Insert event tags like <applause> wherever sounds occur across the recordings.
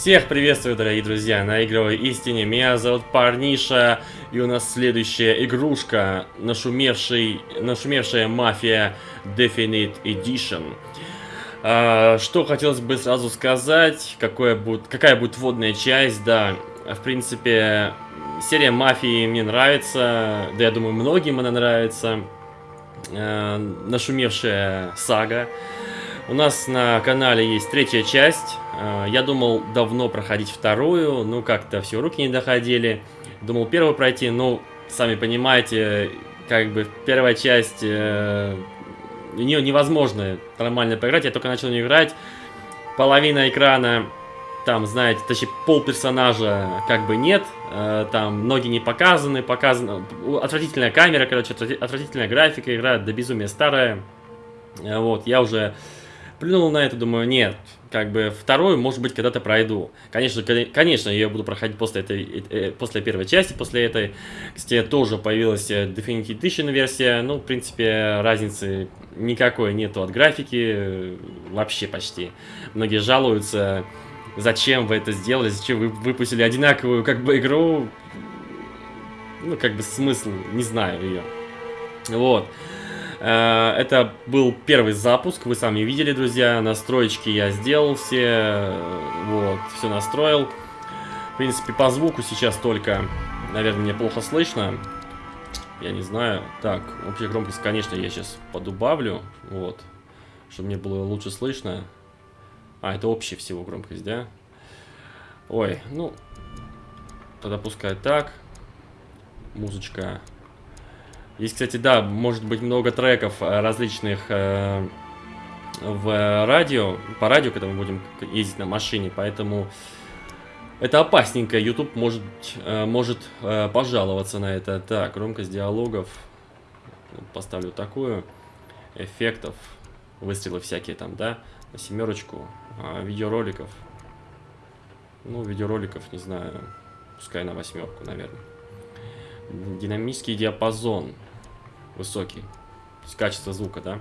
Всех приветствую, дорогие друзья, на игровой истине. Меня зовут Парниша, и у нас следующая игрушка, нашумевший, нашумевшая мафия Definite Edition. А, что хотелось бы сразу сказать, какое будет, какая будет вводная часть, да, в принципе, серия мафии мне нравится, да я думаю, многим она нравится. А, нашумевшая сага. У нас на канале есть третья часть. А, я думал давно проходить вторую, ну как-то все руки не доходили. Думал первую пройти, ну, сами понимаете, как бы первая часть, э, невозможно нормально поиграть. Я только начал не играть. Половина экрана, там, знаете, точнее, пол персонажа как бы нет. Э, там ноги не показаны, показано... Отвратительная камера, короче, отвратительная графика, игра до безумия старая. Э, вот, я уже Плюнул на это, думаю, нет, как бы вторую, может быть, когда-то пройду. Конечно, конечно, я буду проходить после этой, э, после первой части, после этой. Кстати, тоже появилась э, Definitive Edition версия. Ну, в принципе, разницы никакой нету от графики, э, вообще почти. Многие жалуются, зачем вы это сделали, зачем вы выпустили одинаковую, как бы, игру. Ну, как бы смысл, не знаю ее. Вот. Э, это был первый запуск, вы сами видели, друзья. Настройки я сделал все, вот, все настроил. В принципе, по звуку сейчас только, наверное, мне плохо слышно. Я не знаю. Так, общая громкость, конечно, я сейчас подубавлю, вот, чтобы мне было лучше слышно. А, это общая всего громкость, да? Ой, ну, тогда пускай так. Музычка есть, кстати, да, может быть много треков э, различных э, в радио, по радио, когда мы будем ездить на машине, поэтому это опасненько. YouTube может, э, может э, пожаловаться на это. Так, громкость диалогов. Поставлю такую. Эффектов. Выстрелы всякие там, да? На семерочку. А, видеороликов. Ну, видеороликов, не знаю. Пускай на восьмерку, наверное. Динамический диапазон высокий. То есть качество звука, да?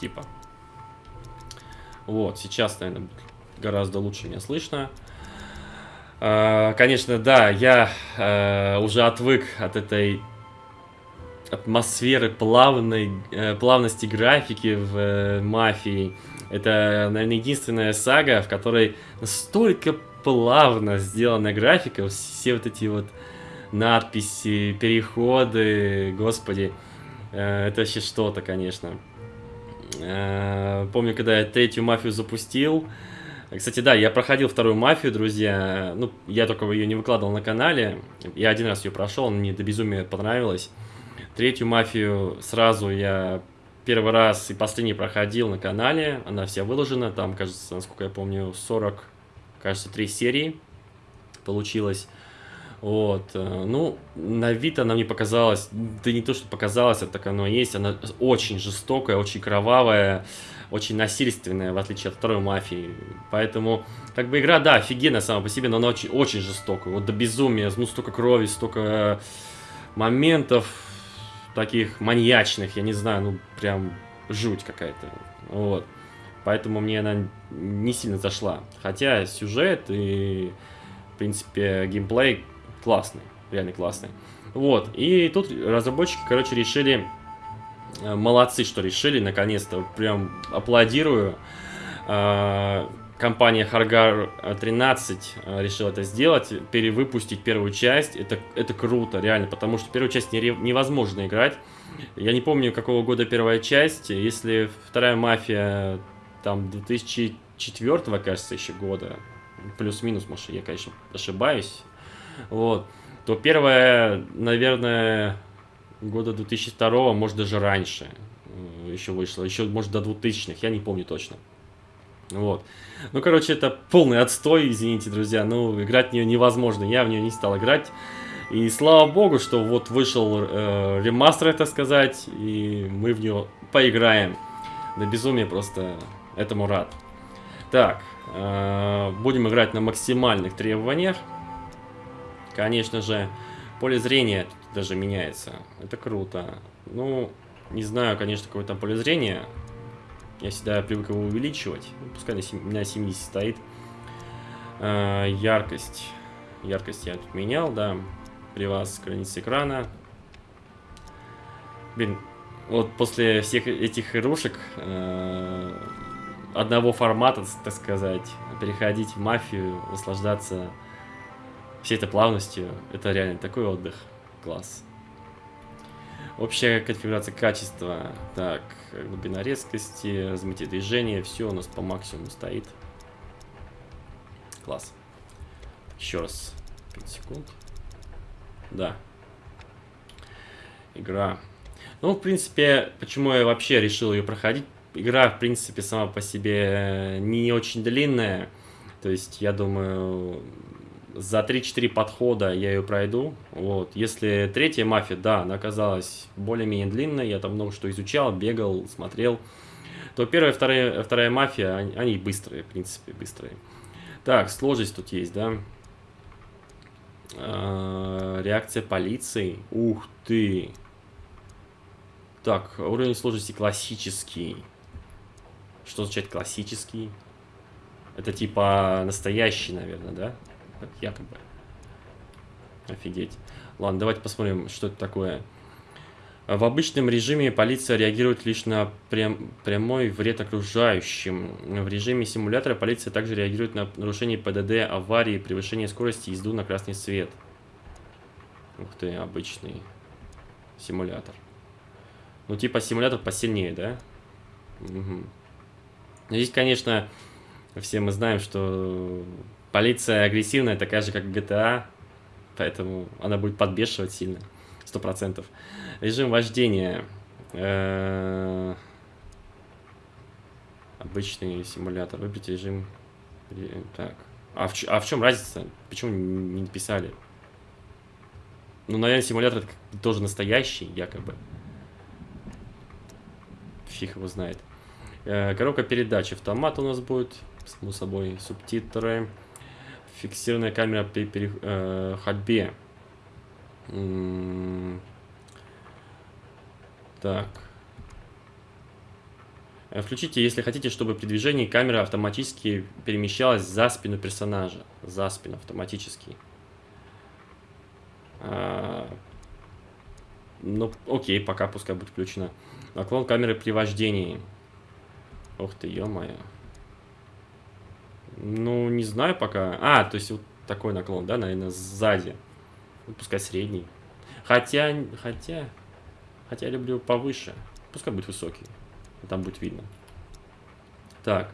Типа. Вот, сейчас, наверное, гораздо лучше меня слышно. А, конечно, да, я а, уже отвык от этой атмосферы плавной, э, плавности графики в э, Мафии. Это, наверное, единственная сага, в которой настолько плавно сделана графика, все вот эти вот надписи, переходы, господи. Э, это вообще что-то, конечно. Э, помню, когда я третью мафию запустил. Кстати, да, я проходил вторую мафию, друзья. Ну, я только ее не выкладывал на канале. Я один раз ее прошел, мне до безумия понравилось. Третью мафию сразу я первый раз и последний проходил на канале. Она вся выложена. Там, кажется, насколько я помню, 40, кажется, 3 серии получилось. Вот, э, ну, на вид она мне показалась, да не то, что показалось, это так оно есть, она очень жестокая, очень кровавая, очень насильственная, в отличие от второй мафии. Поэтому, как бы игра, да, офигенная сама по себе, но она очень, очень жестокая. Вот до безумия, ну, столько крови, столько моментов таких маньячных, я не знаю, ну, прям жуть какая-то. Вот. Поэтому мне она не сильно зашла. Хотя сюжет и, в принципе, геймплей классный, реально классный. Вот, и тут разработчики, короче, решили, э, молодцы, что решили, наконец-то, прям аплодирую. Э, компания Харгар 13 э, решила это сделать, перевыпустить первую часть. Это, это круто, реально, потому что первую часть невозможно играть. Я не помню, какого года первая часть. Если вторая мафия, там, 2004, кажется, еще года, плюс-минус, может, я, конечно, ошибаюсь вот, то первое, наверное, года 2002, может даже раньше э, еще вышло, еще может до 2000-х, я не помню точно. Вот. Ну, короче, это полный отстой, извините, друзья. Ну, играть в нее невозможно. Я в нее не стал играть. И слава богу, что вот вышел э, ремастер, это сказать, и мы в нее поиграем. Да безумие просто этому рад. Так, э, будем играть на максимальных требованиях. Конечно же, поле зрения даже меняется. Это круто. Ну, не знаю, конечно, какое там поле зрения. Я всегда привык его увеличивать. Ну, пускай на 70 стоит. Э, яркость. Яркость я тут менял, да. При вас граница экрана. Блин, вот после всех этих игрушек э, одного формата, так сказать, переходить в мафию, наслаждаться всей этой плавностью, это реально такой отдых. Класс. Общая конфигурация качества. Так, глубина резкости, размытие движения, все у нас по максимуму стоит. Класс. Еще раз. 5 секунд. Да. Игра. Ну, в принципе, почему я вообще решил ее проходить? Игра, в принципе, сама по себе не очень длинная. То есть, я думаю, за 3-4 подхода я ее пройду. Вот. Если третья мафия, да, она оказалась более-менее длинной, я там много что изучал, бегал, смотрел, то первая, вторая, вторая мафия, они, они быстрые, в принципе, быстрые. Так, сложность тут есть, да? А, реакция полиции. Ух ты! Так, уровень сложности классический. Что означает классический? Это типа настоящий, наверное, да? Якобы. Офигеть. Ладно, давайте посмотрим, что это такое. В обычном режиме полиция реагирует лишь на прям, прямой вред окружающим. В режиме симулятора полиция также реагирует на нарушение ПДД, аварии, превышение скорости, езду на красный свет. Ух ты, обычный симулятор. Ну, типа симулятор посильнее, да? Угу. Здесь, конечно, все мы знаем, что полиция агрессивная, такая же, как GTA, поэтому она будет подбешивать сильно, сто процентов. Режим вождения. Э, обычный симулятор. Выберите режим... Так. А в, а в чем разница? Почему не написали? Ну, наверное, симулятор тоже настоящий, якобы. Фиг его знает. Э, коробка передач. Автомат у нас будет. Само собой. Субтитры фиксированная камера при пере, э, ходьбе. Так. Э, включите, если хотите, чтобы при движении камера автоматически перемещалась за спину персонажа. За спину автоматически. А, ну, окей, пока пускай будет включено. Наклон камеры при вождении. Ух ты, ё-моё. Ну, не знаю пока. А, то есть вот такой наклон, да, наверное, сзади. Ну, пускай средний. Хотя, хотя, хотя я люблю повыше. Пускай будет высокий. Там будет видно. Так.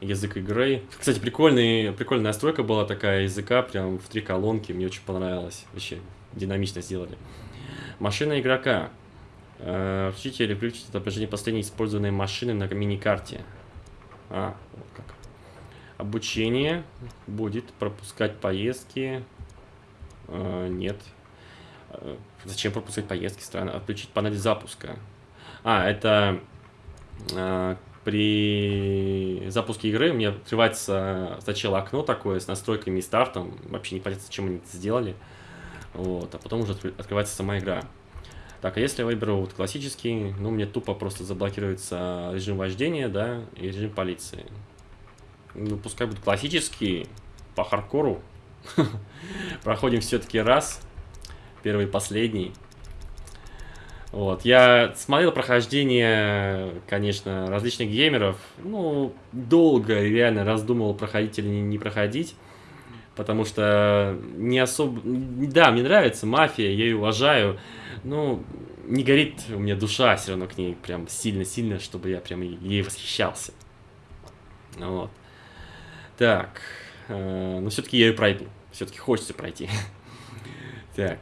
Язык игры. Кстати, прикольный, прикольная настройка была такая языка, прям в три колонки. Мне очень понравилось. Вообще, динамично сделали. Машина игрока. Э, включите или включите отображение последней использованной машины на мини-карте. А, вот как. Обучение будет пропускать поездки. Э, нет. Э, зачем пропускать поездки? Странно. Отключить панель запуска. А, это э, при запуске игры меня открывается сначала окно такое с настройками и стартом. Вообще непонятно, зачем они это сделали. Вот, а потом уже открывается сама игра. Так, а если я выберу вот классический, ну, мне тупо просто заблокируется режим вождения, да, и режим полиции. Ну, пускай будет классический, по хардкору. <laughs> Проходим все-таки раз. Первый и последний. Вот, я смотрел прохождение, конечно, различных геймеров. Ну, долго реально раздумывал, проходить или не, проходить. Потому что не особо... Да, мне нравится мафия, я ее уважаю. Но не горит у меня душа все равно к ней прям сильно-сильно, чтобы я прям ей восхищался. Вот. Так. Э, но все-таки я ее пройду. Все-таки хочется пройти. <laughs> так.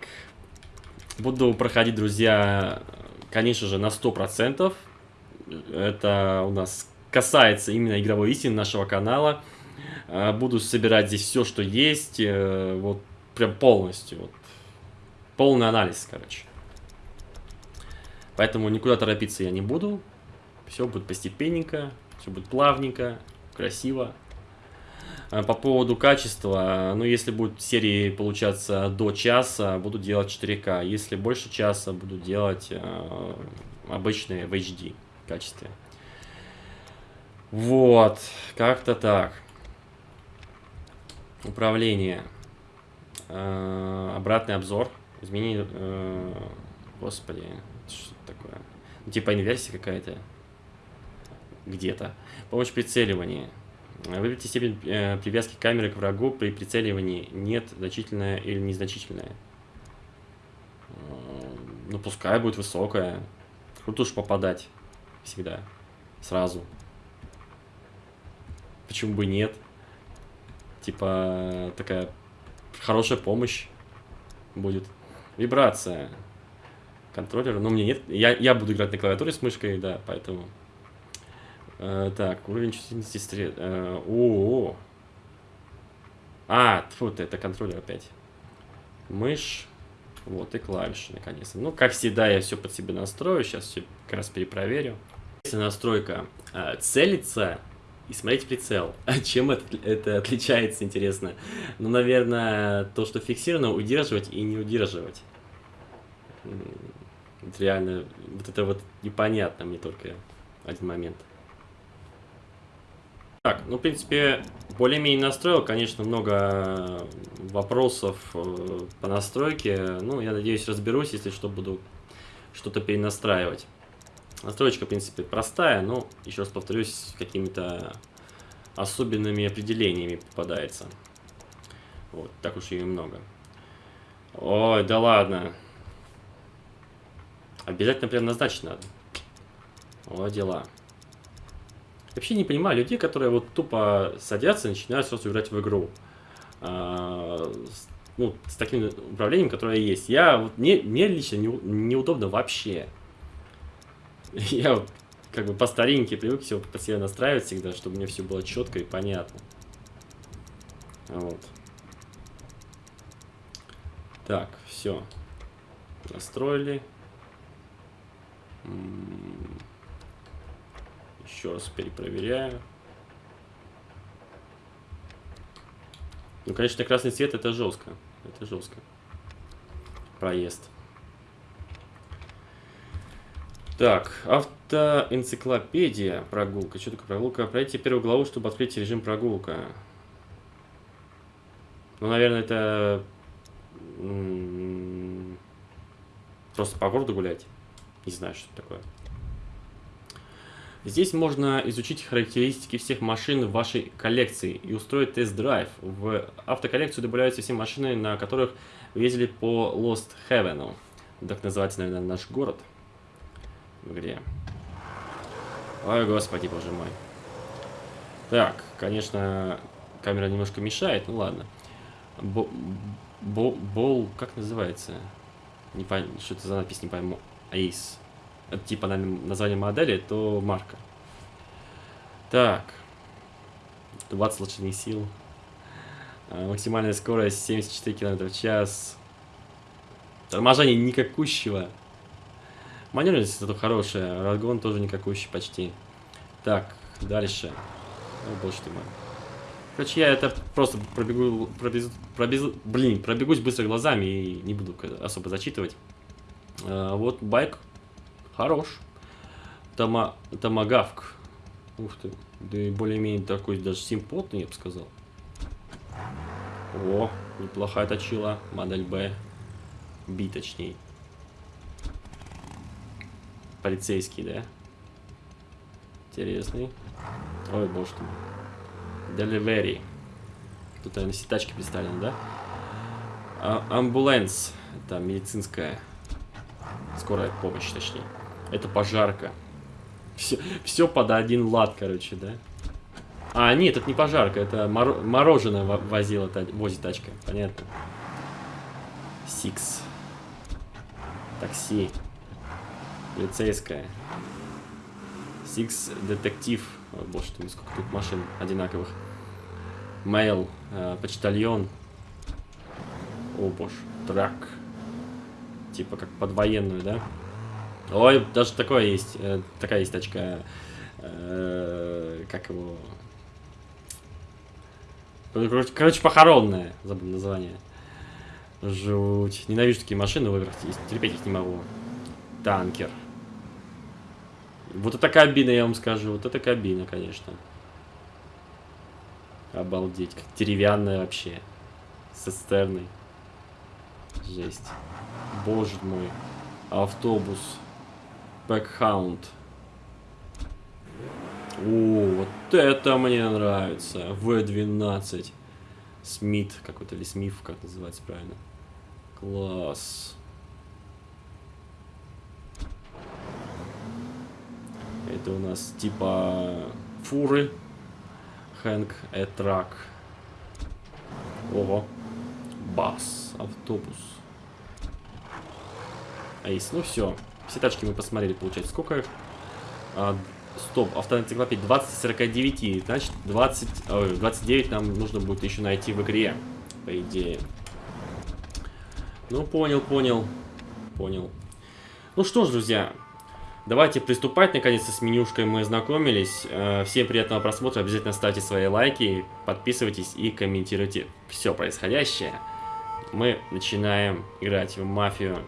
Буду проходить, друзья, конечно же, на 100%. Это у нас касается именно игровой истины нашего канала. Э, буду собирать здесь все, что есть. Э, вот прям полностью. Вот. Полный анализ, короче. Поэтому никуда торопиться я не буду. Все будет постепенненько, все будет плавненько, красиво. Э, по поводу качества, ну, если будет серии получаться до часа, буду делать 4К. Если больше часа, буду делать э, обычные в HD качестве. Вот, как-то так. Управление. Э, обратный обзор. Измени... э, господи, что такое? Типа инверсия какая-то. Где-то. Помощь в прицеливании. Выберите степень э, привязки камеры к врагу при прицеливании. Нет, значительная или незначительная. Ну, пускай будет высокая. Круто уж попадать. Всегда. Сразу. Почему бы нет? Типа, такая хорошая помощь будет. Вибрация. Контроллер. Ну, мне нет. Я, я буду играть на клавиатуре с мышкой, да, поэтому... Э, так, уровень чувствительности стрел... Э, о, -о. А, тьфу, ты, это контроллер опять. Мышь. Вот, и клавиши, наконец-то. Ну, как всегда, я все под себя настрою. Сейчас все как раз перепроверю. Если настройка э, целится и смотреть прицел. А <laughs> чем это, это отличается, интересно? Ну, наверное, то, что фиксировано, удерживать и не удерживать. Это реально, вот это вот непонятно мне только один момент. Так, ну, в принципе, более-менее настроил. Конечно, много вопросов э, по настройке. Ну, я надеюсь, разберусь, если что, буду что-то перенастраивать. Настройка, в принципе, простая, но, еще раз повторюсь, какими-то особенными определениями попадается. Вот, так уж и много. Ой, да ладно. Обязательно прям назначить надо. О, дела. Вообще не понимаю людей, которые вот тупо садятся и начинают сразу играть в игру. А, ну, с таким управлением, которое есть. Я, вот, мне, мне лично не, неудобно вообще. <laughs> Я вот как бы по старинке привык все по себе настраивать всегда, чтобы мне все было четко и понятно. Вот. Так, все. Настроили. Еще раз перепроверяю. Ну, конечно, красный цвет это жестко. Это жестко. Проезд. Так, автоэнциклопедия, прогулка. Что такое прогулка? Пройти первую главу, чтобы открыть режим прогулка. Ну, наверное, это... Просто по городу гулять. Не знаю, что это такое. Здесь можно изучить характеристики всех машин в вашей коллекции и устроить тест-драйв. В автоколлекцию добавляются все машины, на которых вы ездили по Lost Heaven. Так называется, наверное, наш город в игре. Ой, господи, боже мой. Так, конечно, камера немножко мешает, ну ладно. Бо, бо, бол, как называется? Не пойму, что это за надпись, не пойму. Аис. Типа название модели, то марка. Так. 20 лошадиных сил. А, максимальная скорость 74 км в час. Торможение никакущего. Маневренность зато хорошая, разгон тоже никакущий почти. Так, дальше. О, боже ты мой. Короче, я это просто пробегу, пробез, пробез, блин, пробегусь быстро глазами и не буду особо зачитывать. А, вот байк хорош. Тома, томагавк. Ух ты. Да и более-менее такой даже симпотный, я бы сказал. О, неплохая точила. Модель Б. Би, точнее. Полицейский, да? Интересный. Ой, боже ты. Delivery. Тут, наверное, сетачки представлены, да? А амбуланс. Это медицинская. Скорая помощь, точнее. Это пожарка. Все, все под один лад, короче, да? А, нет, это не пожарка, это мор мороженое возила, возит тачка. Понятно. Сикс. Такси. Полицейская. Six детектив. О, боже ты, сколько тут машин одинаковых. Мейл. Э, почтальон. О, боже. Трак. Типа как под военную, да? Ой, даже такое есть. Э, такая есть тачка. Э, как его... Короче, короче, похоронная. Забыл название. Жуть. Ненавижу такие машины, выверх. Терпеть их не могу. Танкер. Вот это кабина, я вам скажу. Вот это кабина, конечно. Обалдеть, как деревянная вообще. С цистерной. Жесть. Боже мой. Автобус. Бэкхаунд. О, вот это мне нравится. В-12. Смит какой-то, или Смиф, как называется правильно. Класс. Это у нас типа фуры. Хэнк Этрак. Ого. Бас. Автобус. Айс. Ну все. Все тачки мы посмотрели, получается. Сколько? А, стоп, автоэнциклопедия 20 49. Значит, 20, ой, 29 нам нужно будет еще найти в игре. По идее. Ну, понял, понял. Понял. Ну что ж, друзья, давайте приступать. Наконец-то с менюшкой мы ознакомились. Э, всем приятного просмотра. Обязательно ставьте свои лайки, подписывайтесь и комментируйте все происходящее. Мы начинаем играть в мафию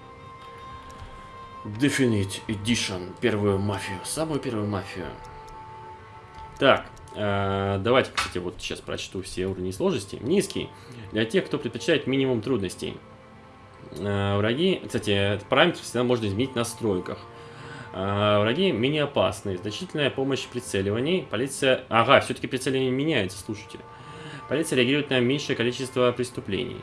Definite Edition. Первую мафию. Самую первую мафию. Так, э, давайте, кстати, вот сейчас прочту все уровни сложности. Низкий. Для тех, кто предпочитает минимум трудностей. Э, враги, кстати, этот параметр всегда можно изменить в настройках. Э, враги менее опасные. Значительная помощь в прицеливании. Полиция... Ага, все-таки прицеливание меняется, слушайте. Полиция реагирует на меньшее количество преступлений.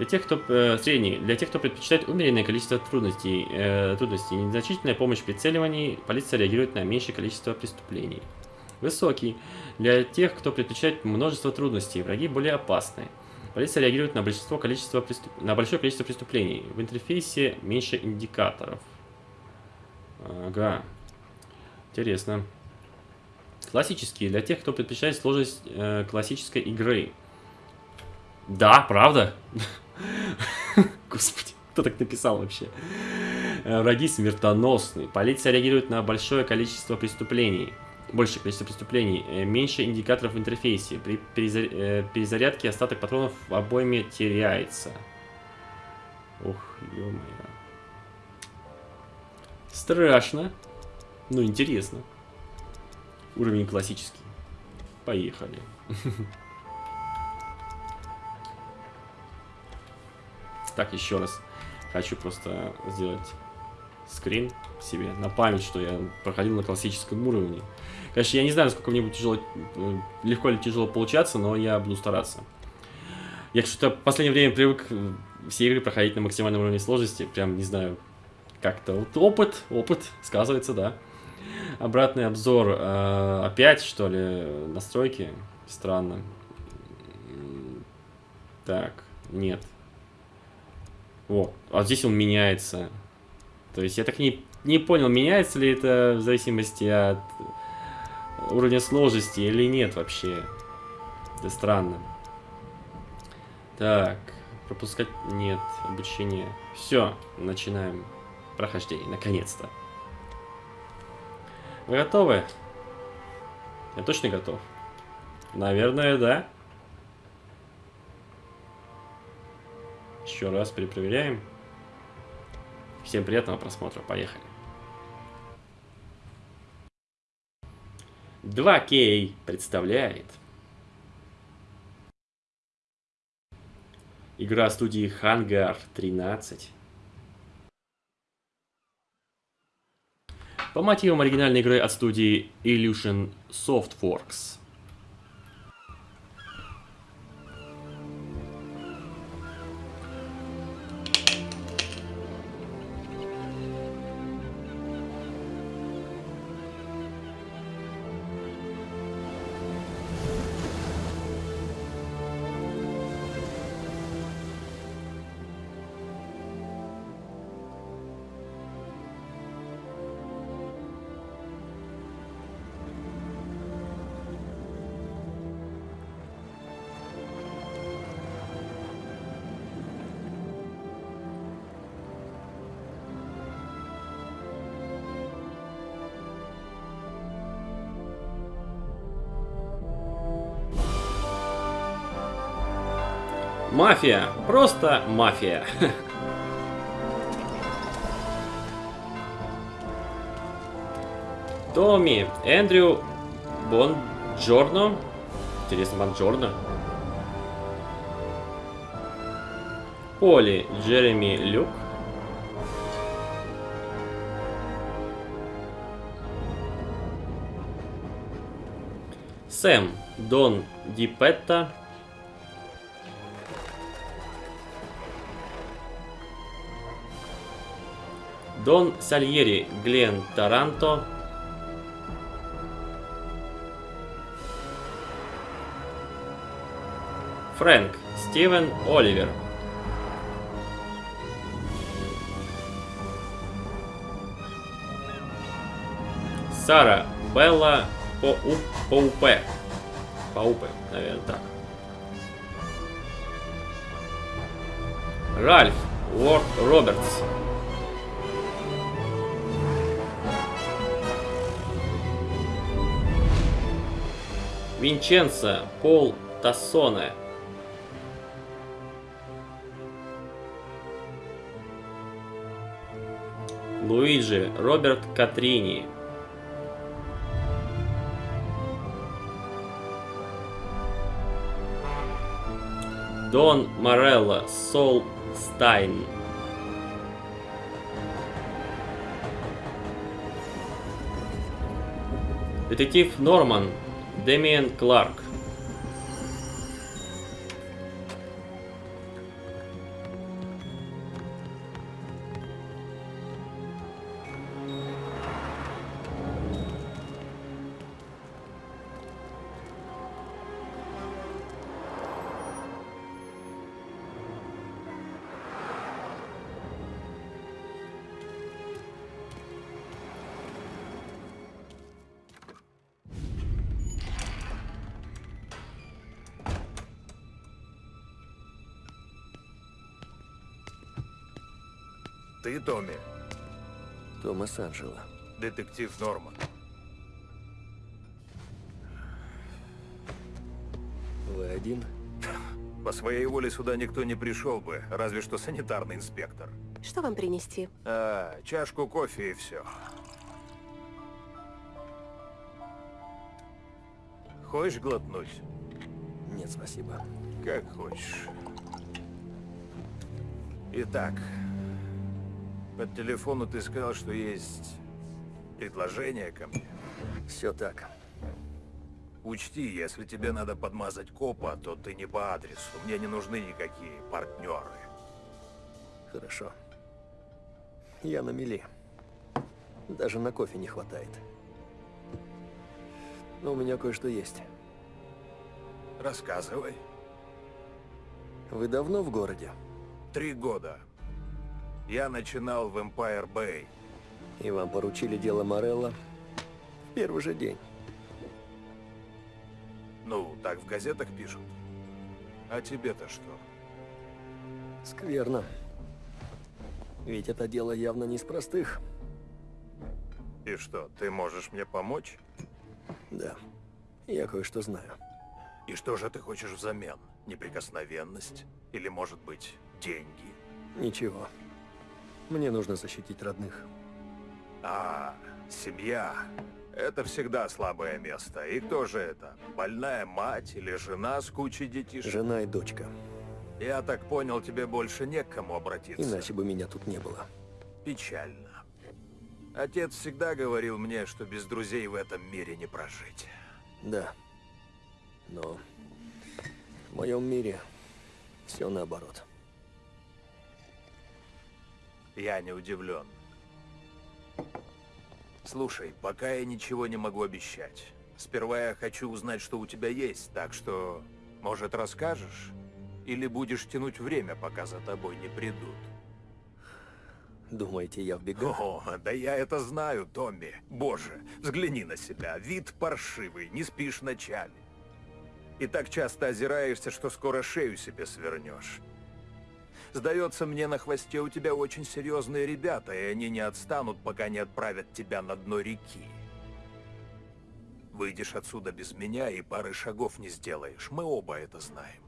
Для тех, кто э, средний, для тех, кто предпочитает умеренное количество трудностей, э, трудностей, незначительная помощь в прицеливании, полиция реагирует на меньшее количество преступлений. Высокий. Для тех, кто предпочитает множество трудностей, враги более опасны. Полиция реагирует на, большинство количество преступ... на большое количество преступлений. В интерфейсе меньше индикаторов. Ага. Интересно. Классические. Для тех, кто предпочитает сложность э, классической игры. Да, правда? <laughs> <laughs> Господи, кто так написал вообще? Э, враги смертоносные. Полиция реагирует на большое количество преступлений. Большее количество преступлений. Э, меньше индикаторов в интерфейсе. При э, перезарядке остаток патронов в обойме теряется. Ух, ё-моё. Страшно. Ну, интересно. Уровень классический. Поехали. <laughs> Так, еще раз. Хочу просто сделать скрин себе на память, что я проходил на классическом уровне. Конечно, я не знаю, насколько мне будет тяжело, э, легко или тяжело получаться, но я буду стараться. Я что-то в последнее время привык э, все игры проходить на максимальном уровне сложности. Прям, не знаю, как-то. Вот опыт, опыт, сказывается, да. Обратный обзор. Э, опять, что ли, настройки? Странно. Так, нет. О, а здесь он меняется. То есть я так не, не понял, меняется ли это в зависимости от уровня сложности или нет вообще. Это странно. Так, пропускать нет, обучение. Все, начинаем прохождение, наконец-то. Вы готовы? Я точно готов? Наверное, да. Еще раз перепроверяем. Всем приятного просмотра. Поехали. 2К представляет Игра студии Hangar 13 По мотивам оригинальной игры от студии Illusion Softworks Мафия. Просто мафия. <laughs> Томми, Эндрю Бонджорно, Интересно, Бонджорно. Поли, Джереми Люк. Сэм, Дон Дипетта. Дон Сальери, Глен Таранто. Фрэнк, Стивен Оливер. Сара, Белла Поу, Поупе. Поупе, наверное, так. Ральф Уорд Робертс. Винченцо Пол Тассоне. Луиджи Роберт Катрини. Дон Морелло Сол Стайн. Детектив Норман Дэмиен Кларк. Томас Анджело. детектив Норман. Вы один? По своей воле сюда никто не пришел бы, разве что санитарный инспектор. Что вам принести? А, чашку кофе и все. Хочешь глотнуть? Нет, спасибо. Как хочешь. Итак, по телефону ты сказал, что есть предложение ко мне. Все так. Учти, если тебе надо подмазать копа, то ты не по адресу. Мне не нужны никакие партнеры. Хорошо. Я на мели. Даже на кофе не хватает. Но у меня кое-что есть. Рассказывай. Вы давно в городе? Три года. Я начинал в Empire Bay. И вам поручили дело Морелла в первый же день. Ну, так в газетах пишут. А тебе-то что? Скверно. Ведь это дело явно не из простых. И что, ты можешь мне помочь? Да. Я кое-что знаю. И что же ты хочешь взамен? Неприкосновенность? Или, может быть, деньги? Ничего. Мне нужно защитить родных. А, семья. Это всегда слабое место. И кто же это? Больная мать или жена с кучей детишек? Жена и дочка. Я так понял, тебе больше не к кому обратиться. Иначе бы меня тут не было. Печально. Отец всегда говорил мне, что без друзей в этом мире не прожить. Да. Но в моем мире все наоборот. Я не удивлен. Слушай, пока я ничего не могу обещать. Сперва я хочу узнать, что у тебя есть, так что, может, расскажешь? Или будешь тянуть время, пока за тобой не придут? Думаете, я в бегах? О, да я это знаю, Томми. Боже, взгляни на себя. Вид паршивый, не спишь ночами. И так часто озираешься, что скоро шею себе свернешь. Сдается мне, на хвосте у тебя очень серьезные ребята, и они не отстанут, пока не отправят тебя на дно реки. Выйдешь отсюда без меня и пары шагов не сделаешь. Мы оба это знаем.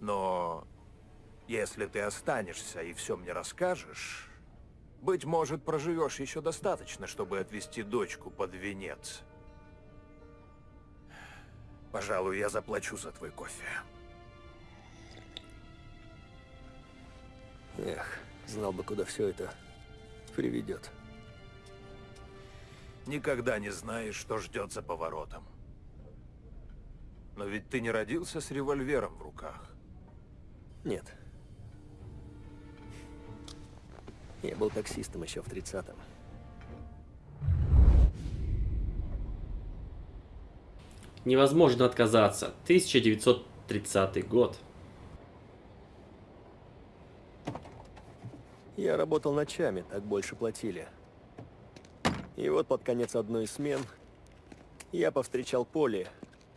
Но если ты останешься и все мне расскажешь, быть может, проживешь еще достаточно, чтобы отвезти дочку под венец. Пожалуй, я заплачу за твой кофе. Эх, знал бы, куда все это приведет. Никогда не знаешь, что ждет за поворотом. Но ведь ты не родился с револьвером в руках. Нет. Я был таксистом еще в 30-м. Невозможно отказаться. 1930 год. Я работал ночами, так больше платили. И вот под конец одной из смен я повстречал Поли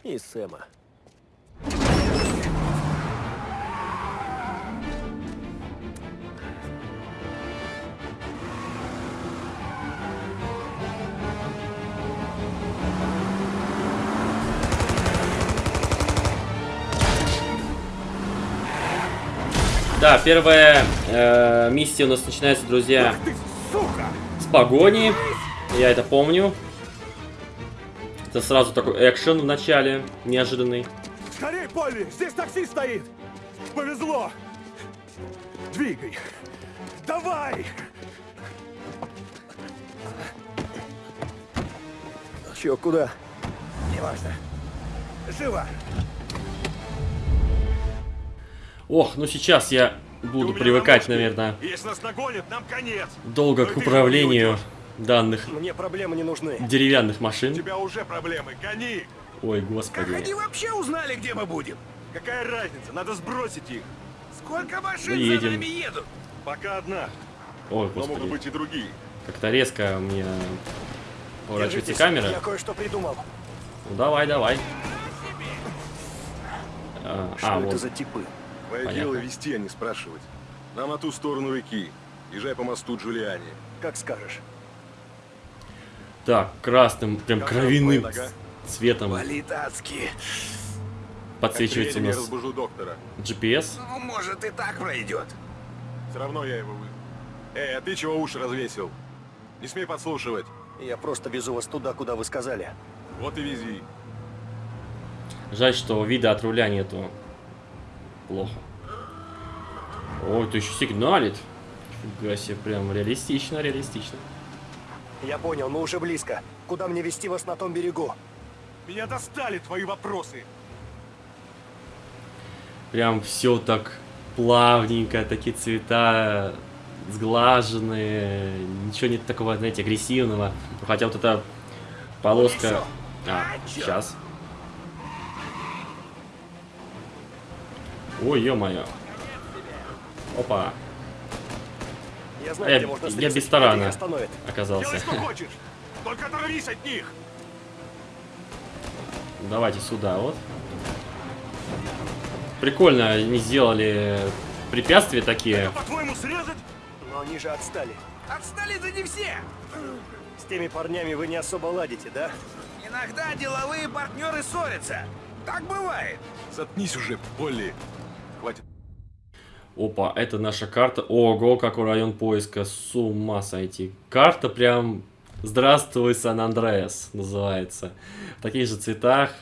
и Сэма. Да, первая э, миссия у нас начинается, друзья, с погони. Я это помню. Это сразу такой экшен в начале, неожиданный. Скорей, Полли! Здесь такси стоит! Повезло! Двигай! Давай! Чё, куда? Неважно. Живо! Ох, ну сейчас я буду привыкать, наверное, Если нас нагонят, нам конец. долго к управлению данных Мне проблемы не нужны. деревянных У машин. тебя уже проблемы. Гони. Ой, Как господи. они вообще узнали, где мы будем? Какая разница? Надо сбросить их. Сколько машин Мы едем. за нами едут? Пока одна, Ой, но могут господи. быть и другие. Как-то резко мне поворачивается камера. Я кое-что придумал. Ну давай, давай. А, Что а, это вот. за типы? Твое Понятно. дело вести, а не спрашивать. Нам на ту сторону реки. Езжай по мосту Джулиани. Как скажешь. Так, красным, прям Как кровяным нога? цветом Валит адски. подсвечивается у нас разбужу доктора. GPS. Ну, может, и так пройдет. Все равно я его вы... Эй, а ты чего уши развесил? Не смей подслушивать. Я просто везу вас туда, куда вы сказали. Вот и вези. Жаль, что вида от руля нету. Плохо. Ой, ты еще сигналит. Фига себе, прям реалистично, реалистично. Я понял, мы уже близко. Куда мне вести вас на том берегу? Меня достали твои вопросы. Прям все так плавненько, такие цвета сглаженные, ничего нет такого, знаете, агрессивного. Хотя вот эта полоска... А, сейчас. Ой, ё-моё. Опа, Я знаю, Я- где можно я без тарана. Оказался. Делай, что <laughs> хочешь. Только оторвись от них. Давайте сюда вот. Прикольно они сделали препятствия такие. По-твоему, срезать? Но они же отстали. Отстали-то не все. С теми парнями вы не особо ладите, да? Иногда деловые партнеры ссорятся. Так бывает. Заткнись уже, Полли. Опа, это наша карта. Ого, какой район поиска. С ума сойти. Карта прям... Здравствуй, Сан-Андреас называется. В таких же цветах.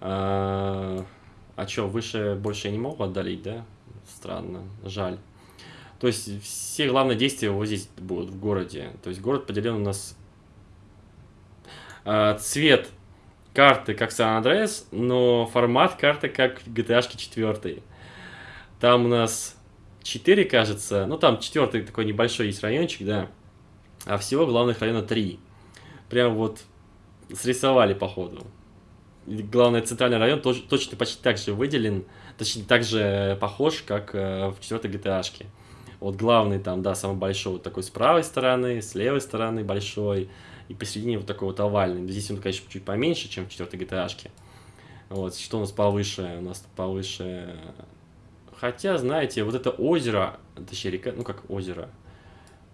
А, а чё, выше больше я не могу отдалить, да? Странно, жаль. То есть все главные действия вот здесь будут в городе. То есть город поделен у нас... а, цвет карты как Сан-Андреас, но формат карты как GTA 4. Там у нас 4, кажется. Ну, там четвертый такой небольшой есть райончик, да. А всего главных района 3. Прям вот срисовали, походу. Главное, центральный район тоже, точно почти так же выделен. Точнее, так же похож, как э, в четвертой GTA. -шке. Вот главный там, да, самый большой, вот такой с правой стороны, с левой стороны большой. И посередине вот такой вот овальный. Здесь он, конечно, чуть поменьше, чем в четвертой GTA. -шке. Вот, что у нас повыше? У нас повыше Хотя, знаете, вот это озеро, точнее река, ну как озеро,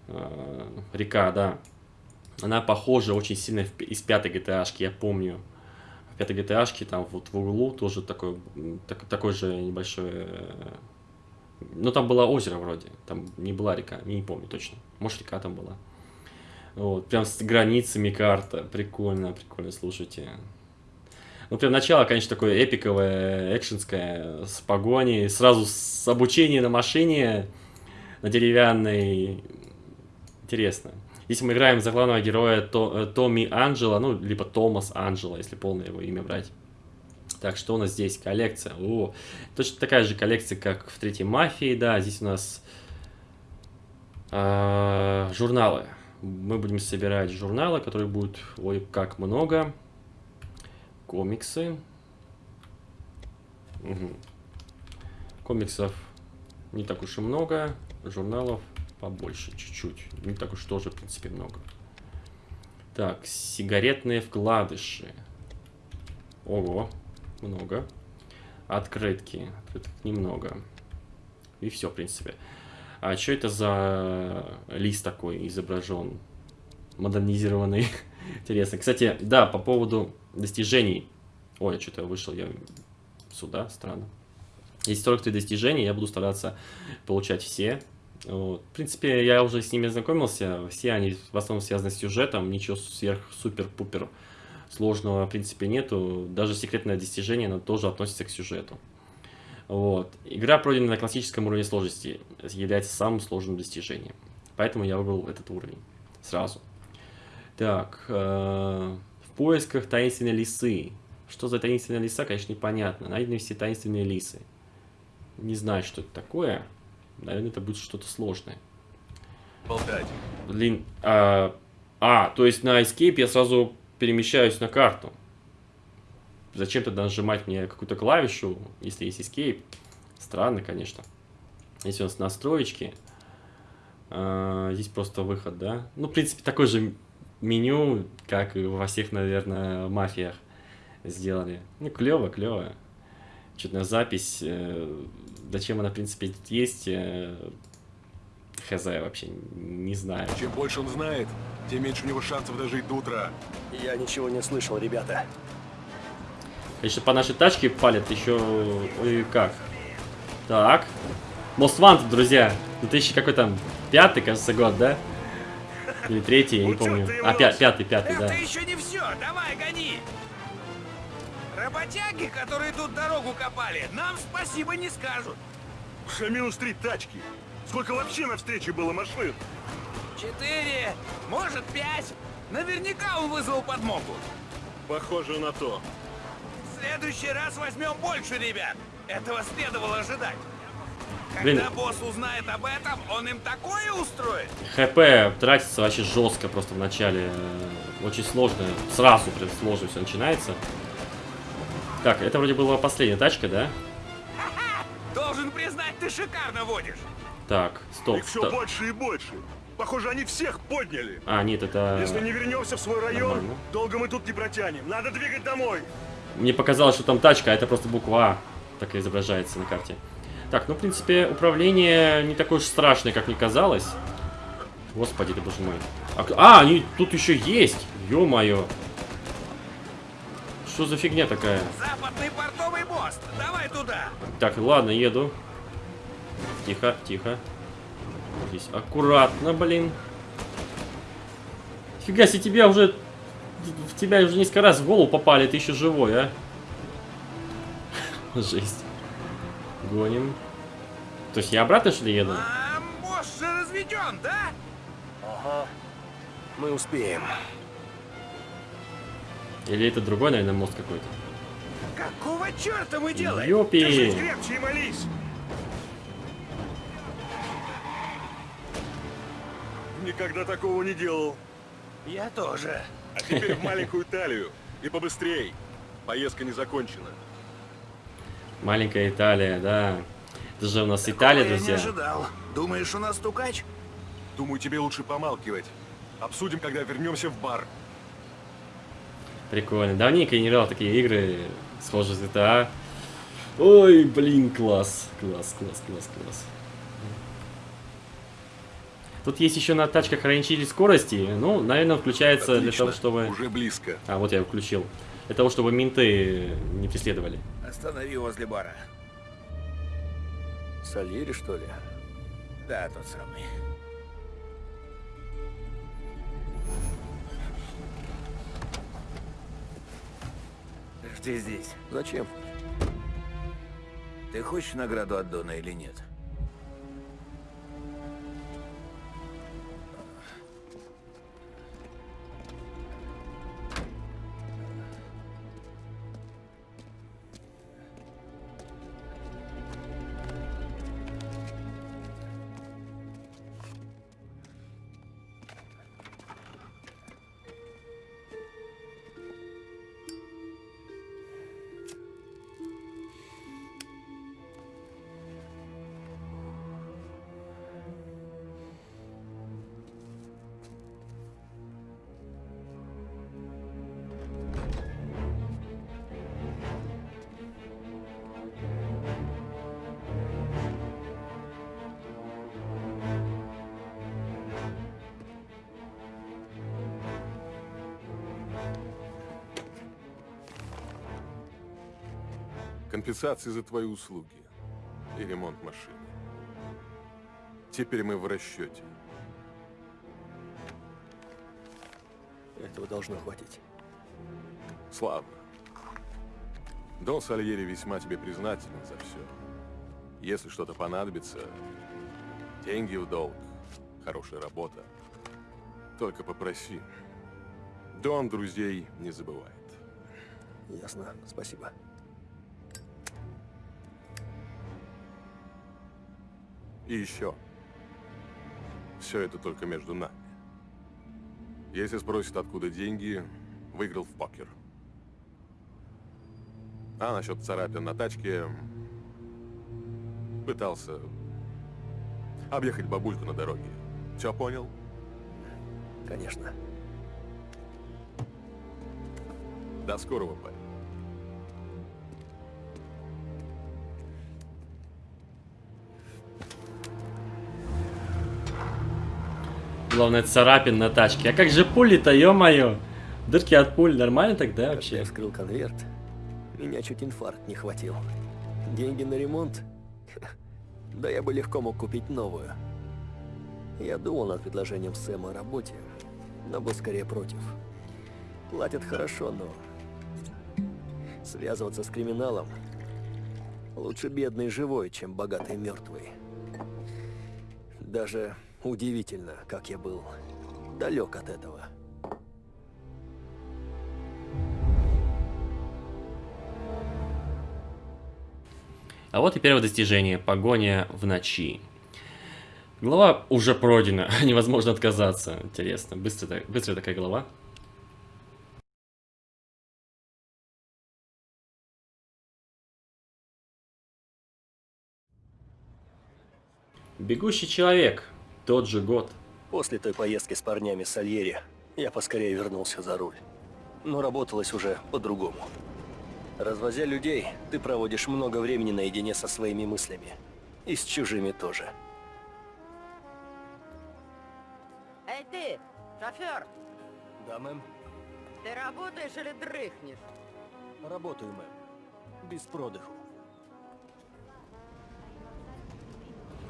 э, река, да, она похожа очень сильно из пятой GTA-шки, я помню. В пятой GTA-шке там вот в углу тоже такой, так- такой же небольшой... э, Ну, там было озеро вроде, там не была река, не помню точно. Может, река там была. Вот, прям с границами карта, прикольно, прикольно, слушайте. Ну, прям начало, конечно, такое эпиковое, экшенское, с погоней, сразу с обучением на машине, на деревянной. Интересно. Здесь мы играем за главного героя То- э, Томми Анджела, ну, либо Томас Анджела, если полное его имя брать. Так, что у нас здесь? Коллекция. О, точно такая же коллекция, как в третьей мафии, да. Здесь у нас а, журналы. Мы будем собирать журналы, которые будут, ой, как много. Комиксы. Мгм. Комиксов не так уж и много. Журналов побольше, чуть-чуть. Не так уж тоже, в принципе, много. Так, сигаретные вкладыши. Ого, много. Открытки. Открыток немного. И все, в принципе. А что это за лист такой изображен? Модернизированный. <laughs> Интересно. Кстати, да, по поводу достижений. Ой, я что-то вышел я сюда, странно. Есть 43 достижения, я буду стараться получать все. Вот. В принципе, я уже с ними знакомился. Все они в основном связаны с сюжетом. Ничего сверх-супер-пупер сложного, в принципе, нету. Даже секретное достижение, оно тоже относится к сюжету. Вот. Игра, пройденная на классическом уровне сложности, является самым сложным достижением. Поэтому я выбрал этот уровень сразу. Так, э, в поисках таинственной лисы. Что за таинственная лиса, конечно, непонятно. Найдены все таинственные лисы. Не знаю, что это такое. Наверное, это будет что-то сложное. Болтать. Блин, а, а, то есть на Escape я сразу перемещаюсь на карту. Зачем тогда нажимать мне какую-то клавишу, если есть Escape? Странно, конечно. Здесь у нас настроечки. А, здесь просто выход, да? Ну, в принципе, такое же меню, как и во всех, наверное, мафиях сделали. Ну, клево, клево. Что-то на запись. э, Зачем она, в принципе, есть? э, Хз вообще не знаю. Чем больше он знает, тем меньше у него шансов дожить до утра. Я ничего не слышал, ребята. Конечно, по нашей тачке палят еще... Ой, как. Так. Most Wanted, друзья. 2000 какой там? Пятый, кажется, год, да? Или третий, я не помню. А, пя- пятый, пятый, Это да. еще не все, давай гони! Работяги, которые тут дорогу копали, нам спасибо не скажут. Уже минус три тачки. Сколько вообще на встрече было машин? Четыре, может пять. Наверняка он вызвал подмогу. Похоже на то. В следующий раз возьмем больше ребят. Этого следовало ожидать. Когда Блин. босс узнает об этом, он им такое устроит. ХП тратится вообще жестко просто в начале. э, Очень сложно. Сразу прям сложно все начинается. Так, это вроде была последняя тачка, да? <laughs> Должен признать, ты шикарно водишь. Так, стоп. Их все стоп. больше и больше. Похоже, они всех подняли. А, нет, это... Если не вернемся в свой район, нормально. долго мы тут не протянем. Надо двигать домой. Мне показалось, что там тачка, а это просто буква А. Так и изображается на карте. Так, ну, в принципе, управление не такое уж страшное, как мне казалось. Господи ты, боже мой. А, а, они тут еще есть! Ё-моё. Что за фигня такая? Западный портовый мост. Давай туда. Так, ладно, еду. Тихо, тихо. Здесь аккуратно, блин. Фига себе, тебя уже... В тебя уже несколько раз в голову попали, ты еще живой, а? <laughs> Жесть. Гоним. То есть я обратно, что ли, еду? А мост же разведен, да? Ага. Мы успеем. Или это другой, наверное, мост какой-то? Какого черта мы делаем? Ёпи! Держись крепче и молись. Никогда такого не делал. Я тоже. А теперь в <laughs> маленькую Италию. И побыстрей. Поездка не закончена. Маленькая Италия, да. Это же у нас Италия, Я не друзья. ожидал. Думаешь, у нас стукач? Думаю, тебе лучше помалкивать. Обсудим, когда вернемся в бар. Прикольно. Давненько я не играл такие игры, схожие с GTA. Ой, блин, класс. Класс, класс, класс, класс. Тут есть еще на тачках ограничитель скорости. Ну, наверное, включается для Отлично. того, чтобы... Уже близко. А, вот я включил. Для того, чтобы менты не преследовали. Останови возле бара. Сальери, что ли? Да, тот самый. ты здесь? Зачем? Ты хочешь награду от Дона или нет? Компенсации за твои услуги и ремонт машины. Теперь мы в расчете. Этого должно хватить. Славно. Дон Сальери весьма тебе признателен за все. Если что-то понадобится, деньги в долг, хорошая работа. Только попроси. Дон друзей не забывает. Ясно, спасибо. И еще. Все это только между нами. Если спросят, откуда деньги, выиграл в покер. А насчет царапин на тачке... Пытался объехать бабульку на дороге. Все понял? Конечно. До скорого, парень. Главное, царапин на тачке. А как же пули-то, ё-моё? Дырки от пуль нормально тогда Когда вообще? я вскрыл конверт, меня чуть инфаркт не хватил. Деньги на ремонт? <laughs> Да я бы легко мог купить новую. Я думал над предложением Сэма о работе, но был скорее против. Платят хорошо, но... Связываться с криминалом лучше бедный живой, чем богатый мертвый. Даже удивительно, как я был далек от этого. А вот и первое достижение. Погоня в ночи. Глава уже пройдена. <laughs> Невозможно отказаться. Интересно. Быстро, быстрая такая глава. Бегущий человек. Тот же год. После той поездки с парнями с Сальери я поскорее вернулся за руль. Но работалось уже по-другому. Развозя людей, ты проводишь много времени наедине со своими мыслями. И с чужими тоже. Эй ты, шофер, Да, мэм? ты работаешь или дрыхнешь? Работаю, мэм. Без продыху.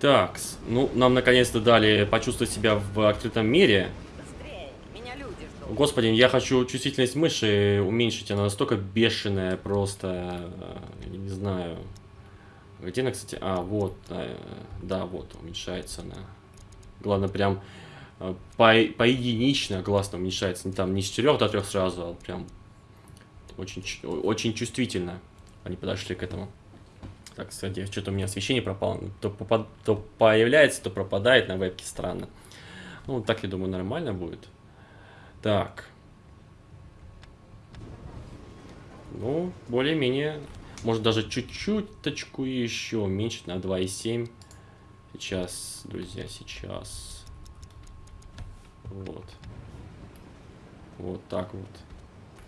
Так, ну, нам наконец-то дали почувствовать себя в открытом мире. Быстрее, меня люди ждут. Господи, я хочу чувствительность мыши уменьшить, она настолько бешеная просто, э, я не знаю. Где она, кстати? А, вот, э, да, вот, уменьшается она. Главное, прям э, по, поединично классно уменьшается, не там не с 4 до 3 сразу, а прям очень, очень чувствительно они подошли к этому. Так, кстати, что-то у меня освещение пропало. То, попад- то появляется, то пропадает на вебке, странно. Ну, так, я думаю, нормально будет. Так. Ну, более-менее. Может даже чуть-чуть точку еще уменьшить на 2,7. Сейчас, друзья, сейчас. Вот. Вот так вот.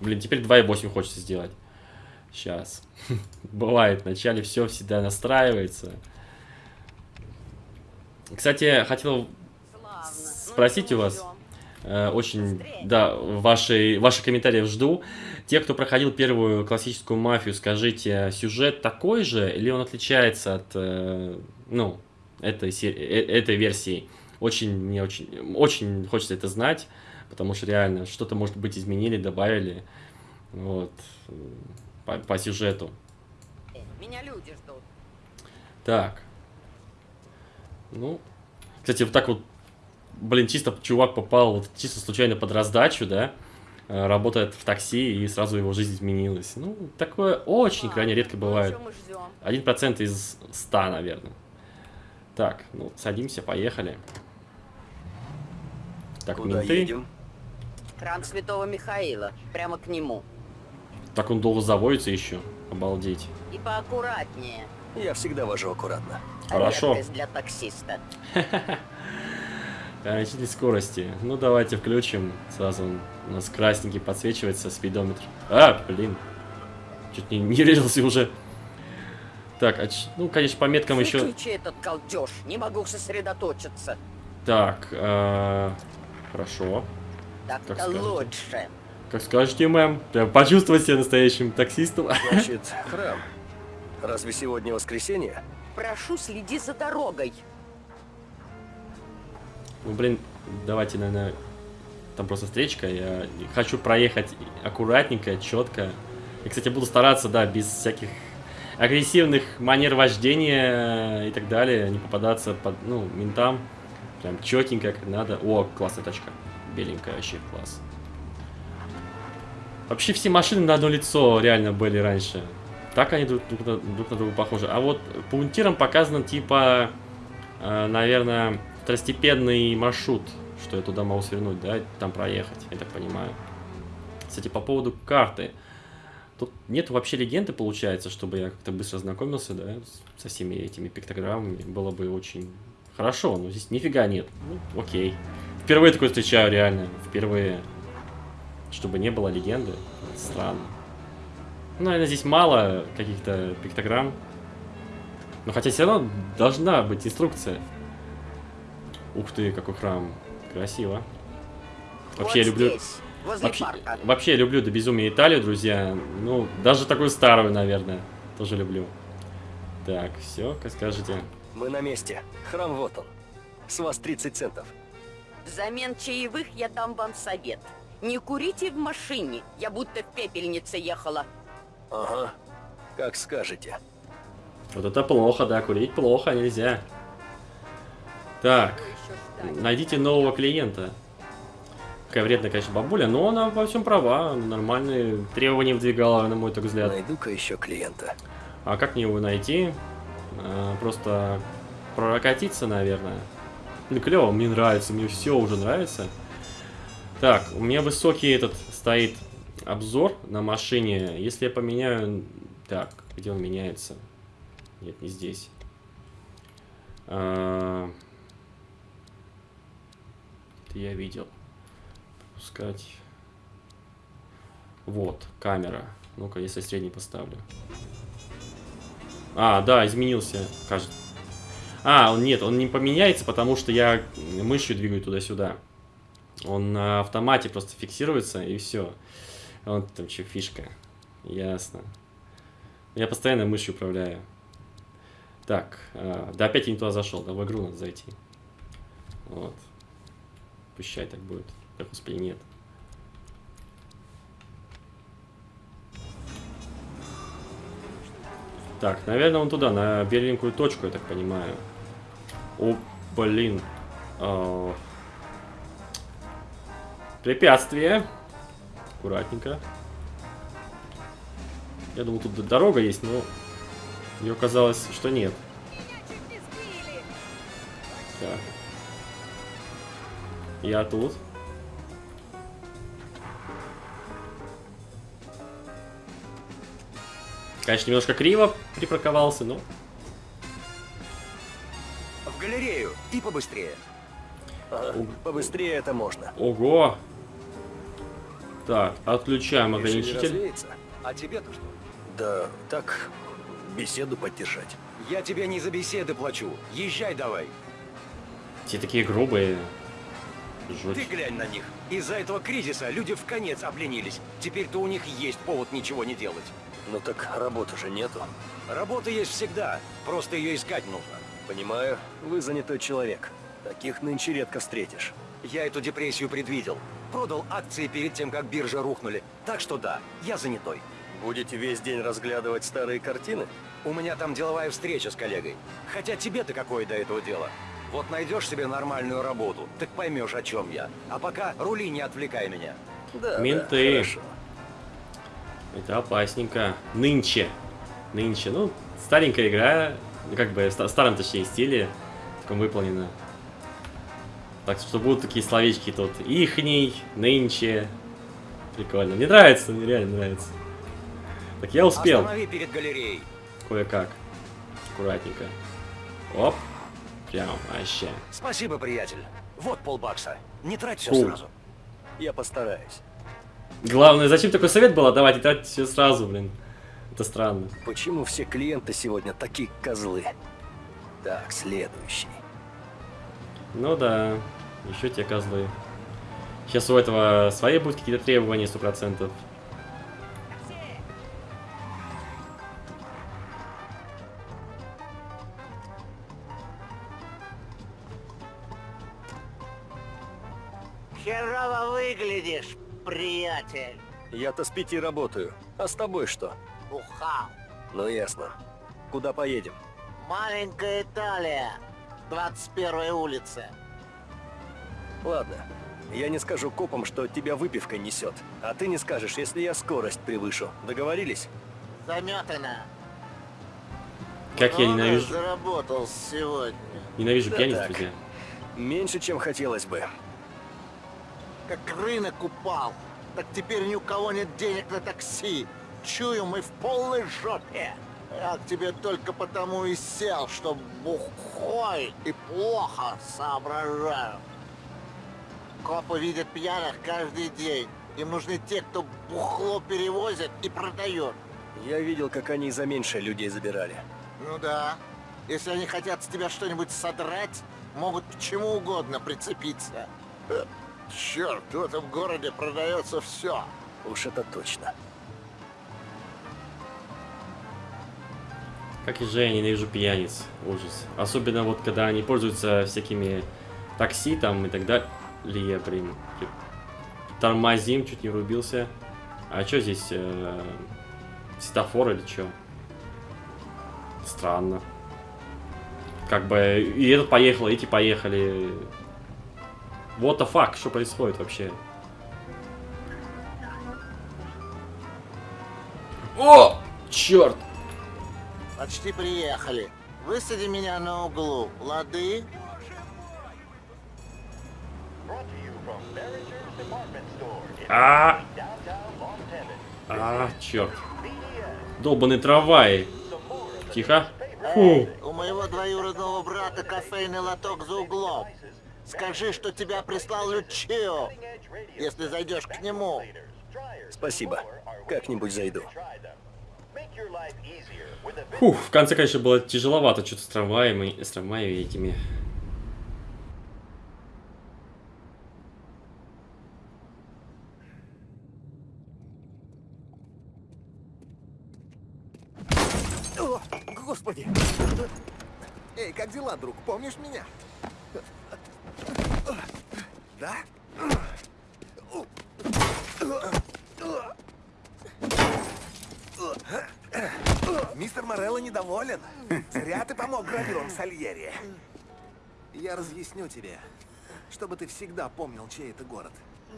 Блин, теперь 2,8 хочется сделать. Сейчас. <laughs> Бывает, вначале все всегда настраивается. Кстати, хотел чего у вас. Э, Очень, да, ваши, ваши комментарии жду. Те, кто проходил первую классическую мафию, скажите, сюжет такой же или он отличается от, э, ну, этой, э- этой версии? Очень, мне очень, очень хочется это знать, потому что реально что-то, может быть, изменили, добавили. Вот. По, по сюжету. Меня люди ждут. Так. Ну, кстати, вот так вот, блин, чисто чувак попал вот чисто случайно под раздачу, да, э, работает в такси, и сразу его жизнь изменилась. Ну, такое очень крайне редко бывает. Мы ждем? Один процент из ста, наверное. Так, ну, садимся, поехали. Так, Куда менты. едем? Храм Святого Михаила. Прямо к нему. Так он долго заводится еще. Обалдеть. И поаккуратнее. Я всегда вожу аккуратно. Хорошо. Редкость для таксиста. <laughs> Ограничитель скорости. Ну, давайте включим. Сразу у нас красненький подсвечивается, спидометр. А, блин. Чуть не, не резался уже. Так, а ч- ну, конечно, по меткам еще... Выключи этот галдеж. Не могу сосредоточиться. Так, а, хорошо. Так-то лучше. Как скажете, мэм. Прям почувствовать себя настоящим таксистом. Значит, <laughs> храм. Разве сегодня воскресенье? Прошу, следи за дорогой. Ну, блин, давайте, наверное, там просто встречка. Я хочу проехать аккуратненько, четко. И, кстати, буду стараться, да, без всяких агрессивных манер вождения и так далее, не попадаться под, ну, ментам. Прям четенько, как надо. О, классная тачка. Беленькая вообще, класс. Вообще все машины на одно лицо реально были раньше. Так они друг, друг друг на друга похожи. А вот по пунктирам показано типа, э, наверное, второстепенный маршрут, что я туда могу свернуть, да, там проехать, я так понимаю. Кстати, по поводу карты. Тут нет вообще легенды, получается, чтобы я как-то быстро знакомился, да, со всеми этими пиктограммами. Было бы очень хорошо, но здесь нифига нет. Ну, окей. Впервые такое встречаю, реально. Впервые. Чтобы не было легенды. Странно. Ну, наверное, здесь мало каких-то пиктограмм. Но хотя все равно должна быть инструкция. Ух ты, какой храм. Красиво. Вообще, я вот люблю... здесь, Вообще, парка. вообще я люблю до безумия Италию, друзья. Ну, даже такую старую, наверное, тоже люблю. Так, все, как скажете. Мы на месте. Храм вот он. С вас 30 центов. Взамен чаевых я дам вам совет. Не курите в машине. Я будто в пепельнице ехала. Ага. Как скажете. Вот это плохо, да, курить плохо, нельзя. Так, ждать? найдите нового клиента. Какая вредная, конечно, бабуля, но она во всем права, нормальные требования выдвигала, на мой так взгляд. Найду-ка еще клиента. А как мне его найти? А, просто прокатиться, наверное. Ну, клево, мне нравится, мне все уже нравится. Так, у меня высокий этот стоит обзор на машине. Если я поменяю... Так, где он меняется? Нет, не здесь. А, Это я видел. Пускать. Вот, камера. Ну-ка, если средний поставлю. А, да, изменился, кажется. А, он нет, он не поменяется, потому что я мышью двигаю туда-сюда. Он на автомате просто фиксируется, и все. Вот там что, фишка. Ясно. Я постоянно мышью управляю. Так, а, да опять я не туда зашел, да в игру надо зайти. Вот. Пущай так будет. Да господи, нет. Так, наверное, он туда, на беленькую точку, я так понимаю. О, блин. А. Препятствие. Аккуратненько. Я думал, тут дорога есть, но мне казалось, что нет. Так. Я тут. Конечно, немножко криво припарковался, но... В галерею и побыстрее. Ага. Побыстрее это можно. Ого! Так, отключаем ограничитель. А тебе-то что? Да, так, беседу поддержать. Я тебе не за беседы плачу. Езжай давай. Все такие грубые. Ты Жуть. глянь на них. Из-за этого кризиса люди в конец обленились. Теперь-то у них есть повод ничего не делать. Ну так работы же нету. Работа есть всегда. Просто ее искать нужно. Понимаю, вы занятой человек. Таких нынче редко встретишь. Я эту депрессию предвидел. Продал акции перед тем, как биржа рухнули. Так что да, я занятой. Будете весь день разглядывать старые картины? У меня там деловая встреча с коллегой. Хотя тебе-то какое до этого дело? Вот найдешь себе нормальную работу, так поймешь, о чем я. А пока рули, не отвлекай меня. Да, Менты. да, хорошо. Это опасненько. Нынче. Нынче. Ну, старенькая игра. Как бы в ста- старом, точнее, стиле. Таком выполнена. Так что будут такие словечки тут. Ихний, нынче. Прикольно. Мне нравится, мне реально нравится. Так, я успел. Перед галереей. Кое-как. Аккуратненько. Оп. Прям вообще. Спасибо, приятель. Вот полбакса. Не трать все сразу. Я постараюсь. Главное, зачем такой совет был отдавать и тратить все сразу, блин. Это странно. Почему все клиенты сегодня такие козлы? Так, следующий. Ну да, еще те козлы. Сейчас у этого свои будут какие-то требования, сто процентов. Херово выглядишь, приятель. Я-то с пяти работаю. А с тобой что? Ухал. Ну ясно. Куда поедем? Маленькая Италия. 21 улица. Ладно. Я не скажу копам, что тебя выпивка несет. А ты не скажешь, если я скорость превышу. Договорились? Заметано. Как я ненавижу, заработал сегодня. ненавижу Да пьяниц, так. друзья. Меньше, чем хотелось бы. Как рынок упал. Так теперь ни у кого нет денег на такси. Чую, мы в полной жопе. Я к тебе только потому и сел, что бухой и плохо соображаю. Копы видят пьяных каждый день. Им нужны те, кто бухло перевозит и продает. Я видел, как они за меньшее людей забирали. Ну да. Если они хотят с тебя что-нибудь содрать, могут к чему угодно прицепиться. Э, Черт, в этом городе продается все. Уж это точно. Как же я ненавижу пьяниц. Ужас. Особенно вот, когда они пользуются всякими такси там и так далее. Блин. Тормозим, чуть не рубился. А что здесь? э, светофор или что? Странно. Как бы и этот поехал, и эти поехали. What the fuck? Что происходит вообще? О! Черт! Почти приехали. Высади меня на углу, лады? А, а, черт. Долбаный трамвай. Тихо. Фу. У моего двоюродного брата кофейный лоток за углом. Скажи, что тебя прислал Лючио, если зайдешь к нему. Спасибо. Как-нибудь зайду. Фух, в конце, конечно, было тяжеловато что-то с трамваем и с трамваями этими. О, господи! Эй, как дела, друг? Помнишь меня? Да? Мистер Морелло недоволен. Зря ты помог гравюрам Сальери. Я разъясню тебе, чтобы ты всегда помнил, чей это город.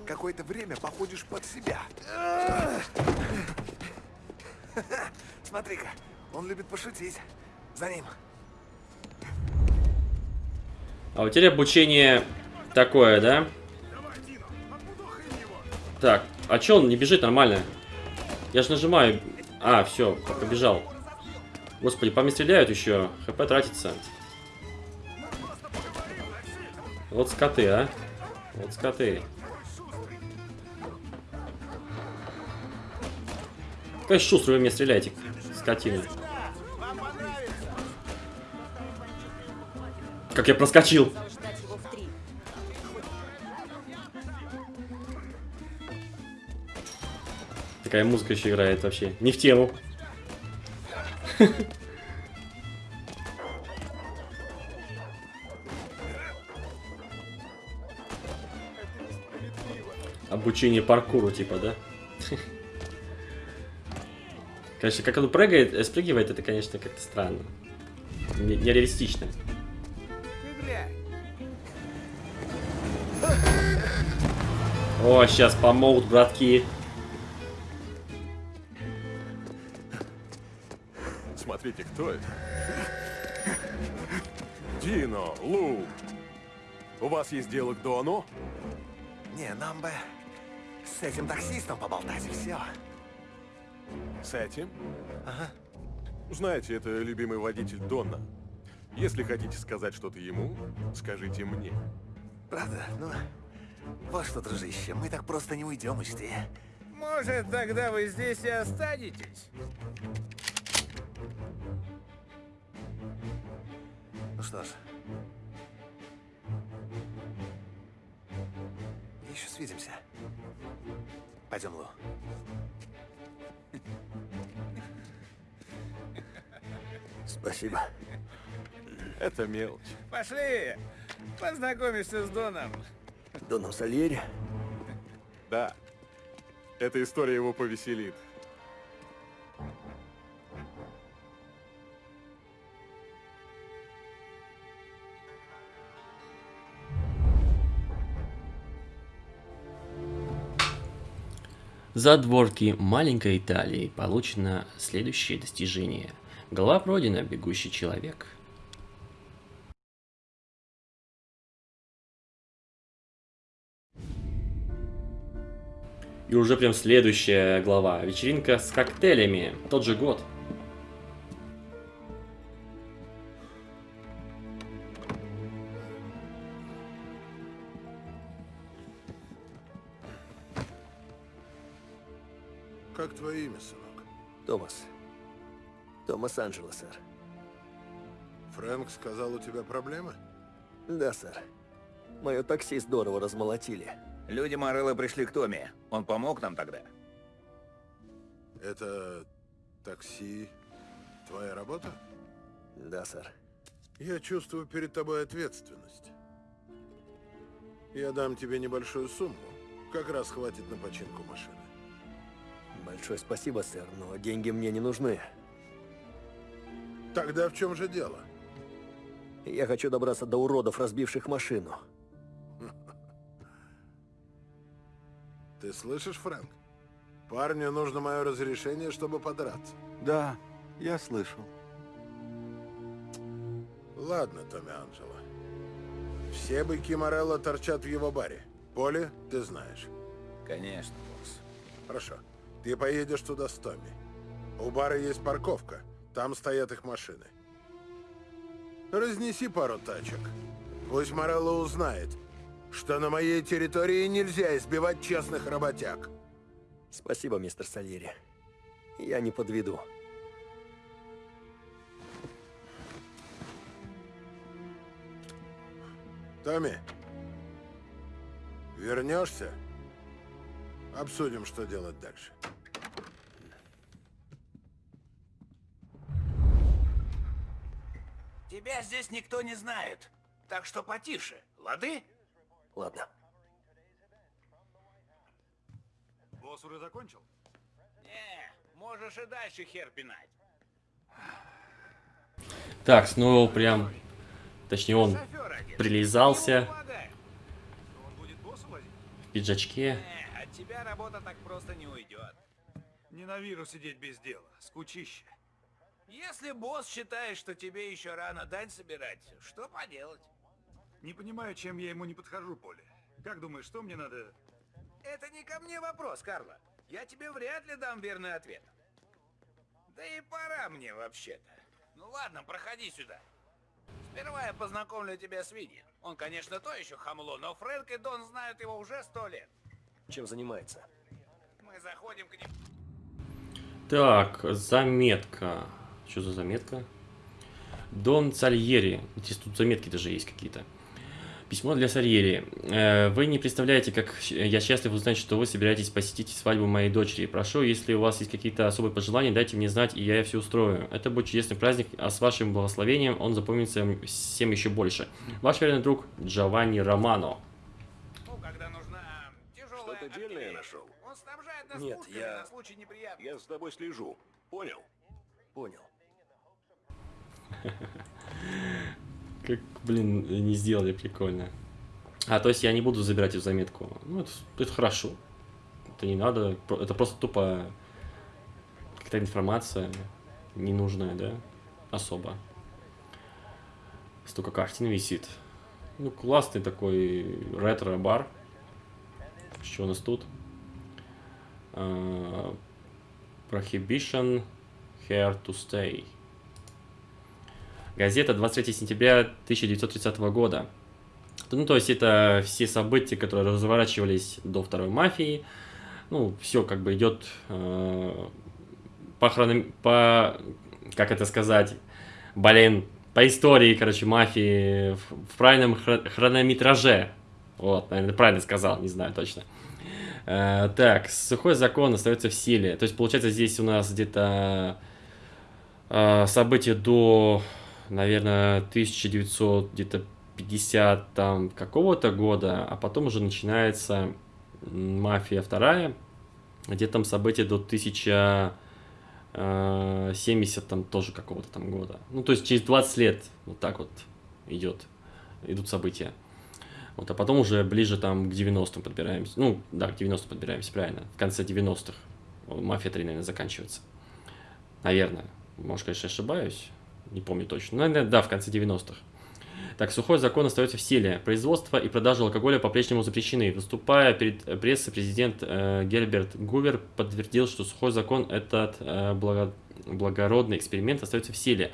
Какое-то время походишь под себя. Смотри-ка, он любит пошутить. За ним. А у тебя обучение такое, да? Так, а чё он не бежит нормально? Я же нажимаю. А, все, побежал. Господи, по мне стреляют еще. ХП тратится. Вот скоты, а. Вот скоты. Какая шустрый вы мне стреляете, скотина. Как я проскочил. Такая музыка еще играет вообще. Не в тему. Обучение паркуру, типа, да? Конечно, как он прыгает, э, спрыгивает, это, конечно, как-то странно. Не- Нереалистично. О, сейчас помогут, братки. Смотрите, кто это? Дино, Лу. У вас есть дело к Дону? Не, нам бы с этим таксистом поболтать, и все. С этим? Ага. Знаете, это любимый водитель Дона. Если хотите сказать что-то ему, скажите мне. Правда? Ну, вот что, дружище, мы так просто не уйдем, учти. Может, тогда вы здесь и останетесь? Ну что ж. Еще свидимся. Пойдем, Лу. Спасибо. Это мелочь. Пошли! Познакомишься с Доном. Доном Сальери? Да. Эта история его повеселит. За дворки маленькой Италии получено следующее достижение. Голова пройдена, бегущий человек. И уже прям следующая глава. Вечеринка с коктейлями. Тот же год. Как твое имя, сынок? Томас. Томас Анджело, сэр. Фрэнк сказал, у тебя проблемы? Да, сэр. Мое такси здорово размолотили. Люди Морелло пришли к Томе. Он помог нам тогда. Это такси твоя работа? Да, сэр. Я чувствую перед тобой ответственность. Я дам тебе небольшую сумму. Как раз хватит на починку машины. Большое спасибо, сэр, но деньги мне не нужны. Тогда в чем же дело? Я хочу добраться до уродов, разбивших машину. <laughs> Ты слышишь, Фрэнк? Парню нужно мое разрешение, чтобы подраться. Да, я слышал. Ладно, Томми Анджело. Все быки Морелло торчат в его баре. Поле, ты знаешь. Конечно, босс. Хорошо. Ты поедешь туда с Томми. У бара есть парковка. Там стоят их машины. Разнеси пару тачек. Пусть Морелло узнает, что на моей территории нельзя избивать честных работяг. Спасибо, мистер Сальери. Я не подведу. Томми, вернешься? Обсудим, что делать дальше. Тебя здесь никто не знает. Так что потише, лады? Ладно. Босс уже закончил? Не, можешь и дальше хер пинать. Так, снова прям... Точнее, он прилизался Ему помогай. Он будет боссу возить? в пиджачке. Тебя работа так просто не уйдет. Ненавижу сидеть без дела. Скучище. Если босс считает, что тебе еще рано дань собирать, что поделать? Не понимаю, чем я ему не подхожу, Поле. Как думаешь, что мне надо... Это не ко мне вопрос, Карло. Я тебе вряд ли дам верный ответ. Да и пора мне вообще-то. Ну ладно, проходи сюда. Сперва я познакомлю тебя с Винни. Он, конечно, то еще хамло, но Фрэнк и Дон знают его уже сто лет. Чем занимается? Мы заходим к ним. Так, заметка. Что за заметка? Дон Сальери. Здесь тут заметки даже есть какие-то. Письмо для Сальери. Э, Вы не представляете, как я счастлив узнать, что вы собираетесь посетить свадьбу моей дочери. Прошу, если у вас есть какие-то особые пожелания, дайте мне знать, и я все устрою. Это будет чудесный праздник, а с вашим благословением он запомнится всем еще больше. Ваш верный друг Джованни Романо. Ну, когда нужна тяжелая Что-то дельное артиллерия. нашел? Он снабжает Нет, я- на случай неприятностей. Я за тобой слежу. Понял? Понял. <laughs> Как, блин, не сделали прикольно. А, то есть я не буду забирать эту заметку. Ну, это, это хорошо. Это не надо. Это просто тупо какая-то информация ненужная, да? Особо. Столько картин висит. Ну, классный такой ретро-бар. Что у нас тут? А, Prohibition Here to Stay. Газета 23 сентября 1930 года. Ну, то есть это все события, которые разворачивались до второй мафии. Ну, все как бы идет э, по, хроном- по, как это сказать, блин, по истории, короче, мафии в, в правильном хро- хронометраже. Вот, наверное, правильно сказал, не знаю точно. Э, так, сухой закон остается в силе. То есть, получается, здесь у нас где-то э, события до, наверное, 1900, где-то 50 там какого-то года, а потом уже начинается мафия вторая, где там события до 1070 там тоже какого-то там года. Ну, то есть через 20 лет вот так вот идет, идут события. Вот, а потом уже ближе там к 90-м подбираемся. Ну, да, к 90-м подбираемся, правильно. В конце 90-х Мафия 3, наверное, заканчивается. Наверное. Может, конечно, ошибаюсь. Не помню точно. Но, наверное, да, в конце 90-х. Так, сухой закон остается в силе. Производство и продажа алкоголя по-прежнему запрещены. Выступая перед э, прессой, президент э, Герберт Гувер подтвердил, что сухой закон этот э, благо- благородный эксперимент остается в силе.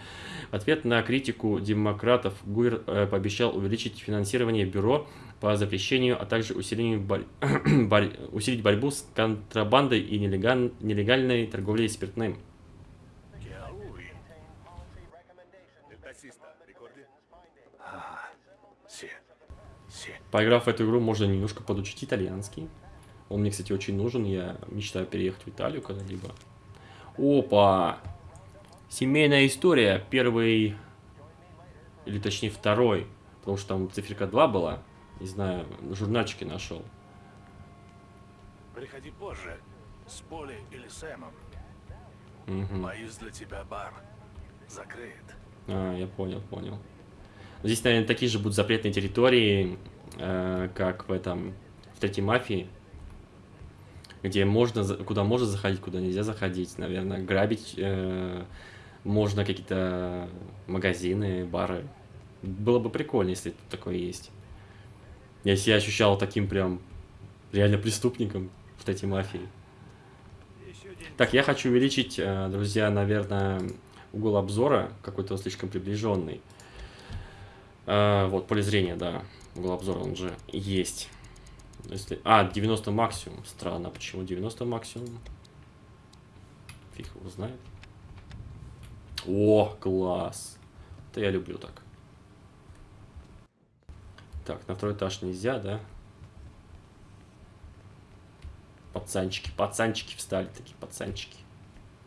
В ответ на критику демократов Гувер э, пообещал увеличить финансирование бюро по запрещению, а также усилению борь- <clears throat> борь- усилить борьбу с контрабандой и нелеган- нелегальной торговлей спиртным. Поиграв в эту игру, можно немножко подучить итальянский. Он мне, кстати, очень нужен. Я мечтаю переехать в Италию когда-либо. Опа! Семейная история. Первый, или точнее второй. Потому что там циферка 2 была. Не знаю, на журнальчике нашел. Приходи позже. С Поли или Сэмом. Мгм. Боюсь для тебя бар. Закрыт. А, я понял, понял. Здесь, наверное, такие же будут запретные территории, э, как в этом, в третьей мафии, где можно, куда можно заходить, куда нельзя заходить, наверное, грабить э, можно какие-то магазины, бары. Было бы прикольно, если тут такое есть. Я себя ощущал таким прям реально преступником в третьей мафии. Так, я хочу увеличить, э, друзья, наверное, угол обзора какой-то слишком приближенный. А, вот, поле зрения, да. Угол обзора, он же есть. Если... А, 90 максимум. Странно, почему 90 максимум? Фиг его знает. О, класс. Это я люблю так. Так, на второй этаж нельзя, да? Пацанчики, пацанчики встали, такие пацанчики.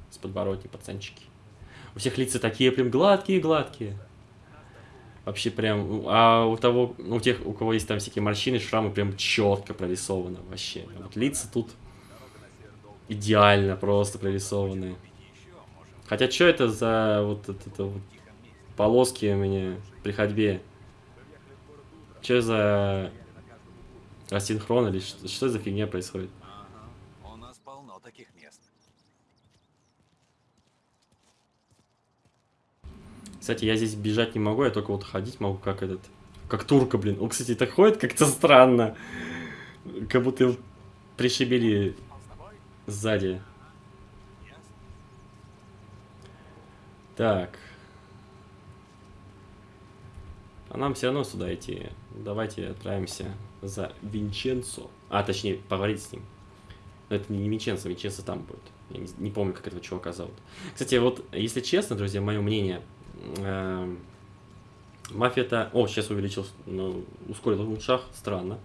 С подбородни пацанчики. У всех лица такие прям гладкие-гладкие. Вообще прям, а у того, у тех, у кого есть там всякие морщины, шрамы, прям четко прорисовано вообще. Вот лица тут идеально просто прорисованы. Хотя что это за вот это, это вот полоски у меня при ходьбе? Что за асинхрон или что, что за фигня происходит? У нас полно таких мест. Кстати, я здесь бежать не могу, я только вот ходить могу, как этот... Как турка, блин. Он, кстати, так ходит как-то странно. Как будто его пришибили сзади. Так. А нам все равно сюда идти. Давайте отправимся за Винченцо. А, точнее, поговорить с ним. Но это не Винченцо, Винченцо там будет. Я не, не помню, как этого чувака зовут. Кстати, вот, если честно, друзья, мое мнение, эм, Мафия-то... О, сейчас увеличил, ну, ускорил шаг, странно.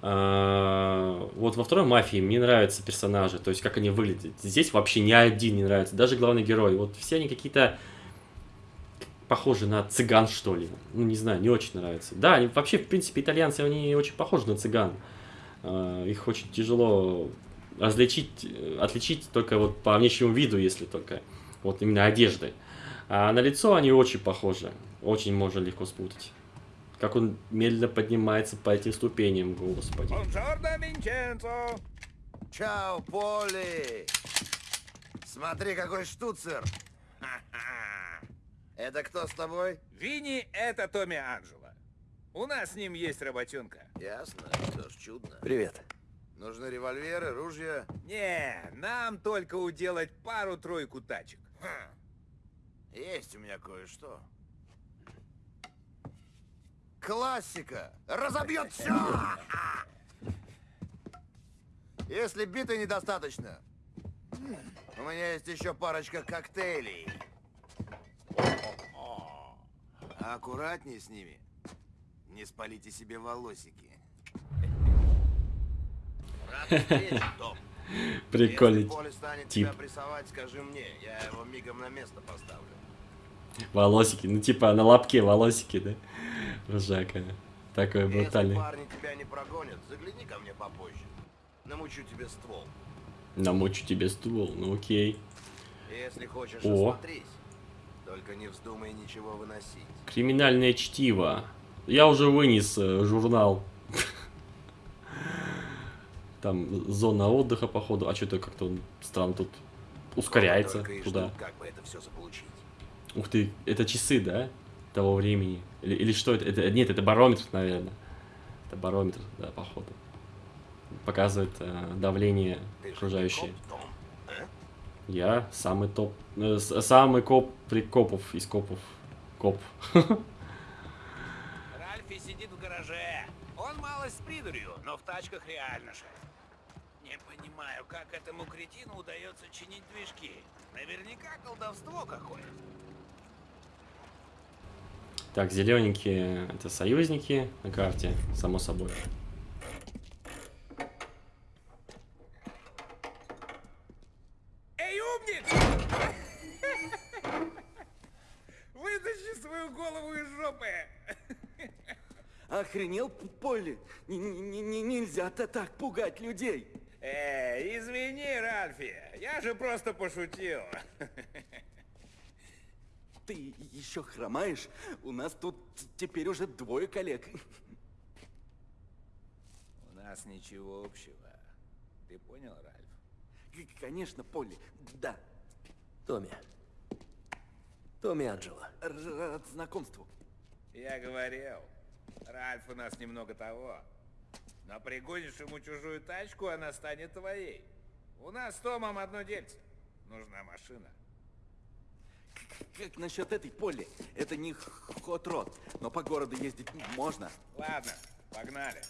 А, Вот во второй мафии мне нравятся персонажи, то есть как они выглядят. Здесь вообще ни один не нравится, даже главный герой. Вот все они какие-то похожи на цыган, что ли. Ну, не знаю, не очень нравится. Да, они вообще, в принципе, итальянцы, они очень похожи на цыган. А, Их очень тяжело различить, э, отличить только вот по внешнему виду, если только вот именно одежды. А на лицо они очень похожи, очень можно легко спутать. Как он медленно поднимается по этим ступеням, господи. Чао, Поли! Смотри, какой штуцер! <laughs> Это кто с тобой? Винни — это Томми Анджело. У нас с ним есть работенка. Ясно, что ж, чудно. Привет. Нужны револьверы, ружья. Не, нам только уделать пару-тройку тачек. Хм. Есть у меня кое-что. Классика! Разобьет все! Если биты недостаточно, у меня есть еще парочка коктейлей. Аккуратнее с ними. Не спалите себе волосики. Рад встрече, Том. Прикольный Если тип. тебя прессовать, скажи мне. Я его мигом на место поставлю. Волосики, ну типа на лапке волосики, да? Ржака. Такой Если брутальный. парни тебя не прогонят, загляни ко мне попозже. Намучу тебе ствол. Намочу тебе ствол, ну окей. Если хочешь, О. осмотрись. Только не вздумай ничего выносить. Криминальное чтиво. Я уже вынес э, журнал. <laughs> Там зона отдыха, походу. А что-то как-то он странно тут ускоряется туда. ждут, как бы это все заполучить. Ух ты, это часы, да? Того времени. Или, или что это? это? Нет, это барометр, наверное. Это барометр, да, походу. Показывает э, давление Ты окружающее. коп, а? Я самый топ. э, самый коп прикопов из копов. Коп. Ральфи сидит в гараже. Он малость с придурью, но в тачках реально шесть. Не понимаю, как этому кретину удается чинить движки. Наверняка колдовство какое. Так, зелененькие это союзники на карте, само собой. Эй, умник! Вытащи свою голову из жопы! Охренел, Полли? Н- н- н- Нельзя-то так пугать людей. Эй, извини, Ральфи, я же просто пошутил. Ты еще хромаешь? У нас тут теперь уже двое коллег. У нас ничего общего. Ты понял, Ральф? Конечно, Полли, да. Томми. Томми Анджело. Рад знакомству. Я говорил, Ральф у нас немного того. Но пригонишь ему чужую тачку, она станет твоей. У нас с Томом одно дельце. Нужна машина. Как насчет этой Полли? Это не хот-род, но по городу ездить можно. Ладно, погнали.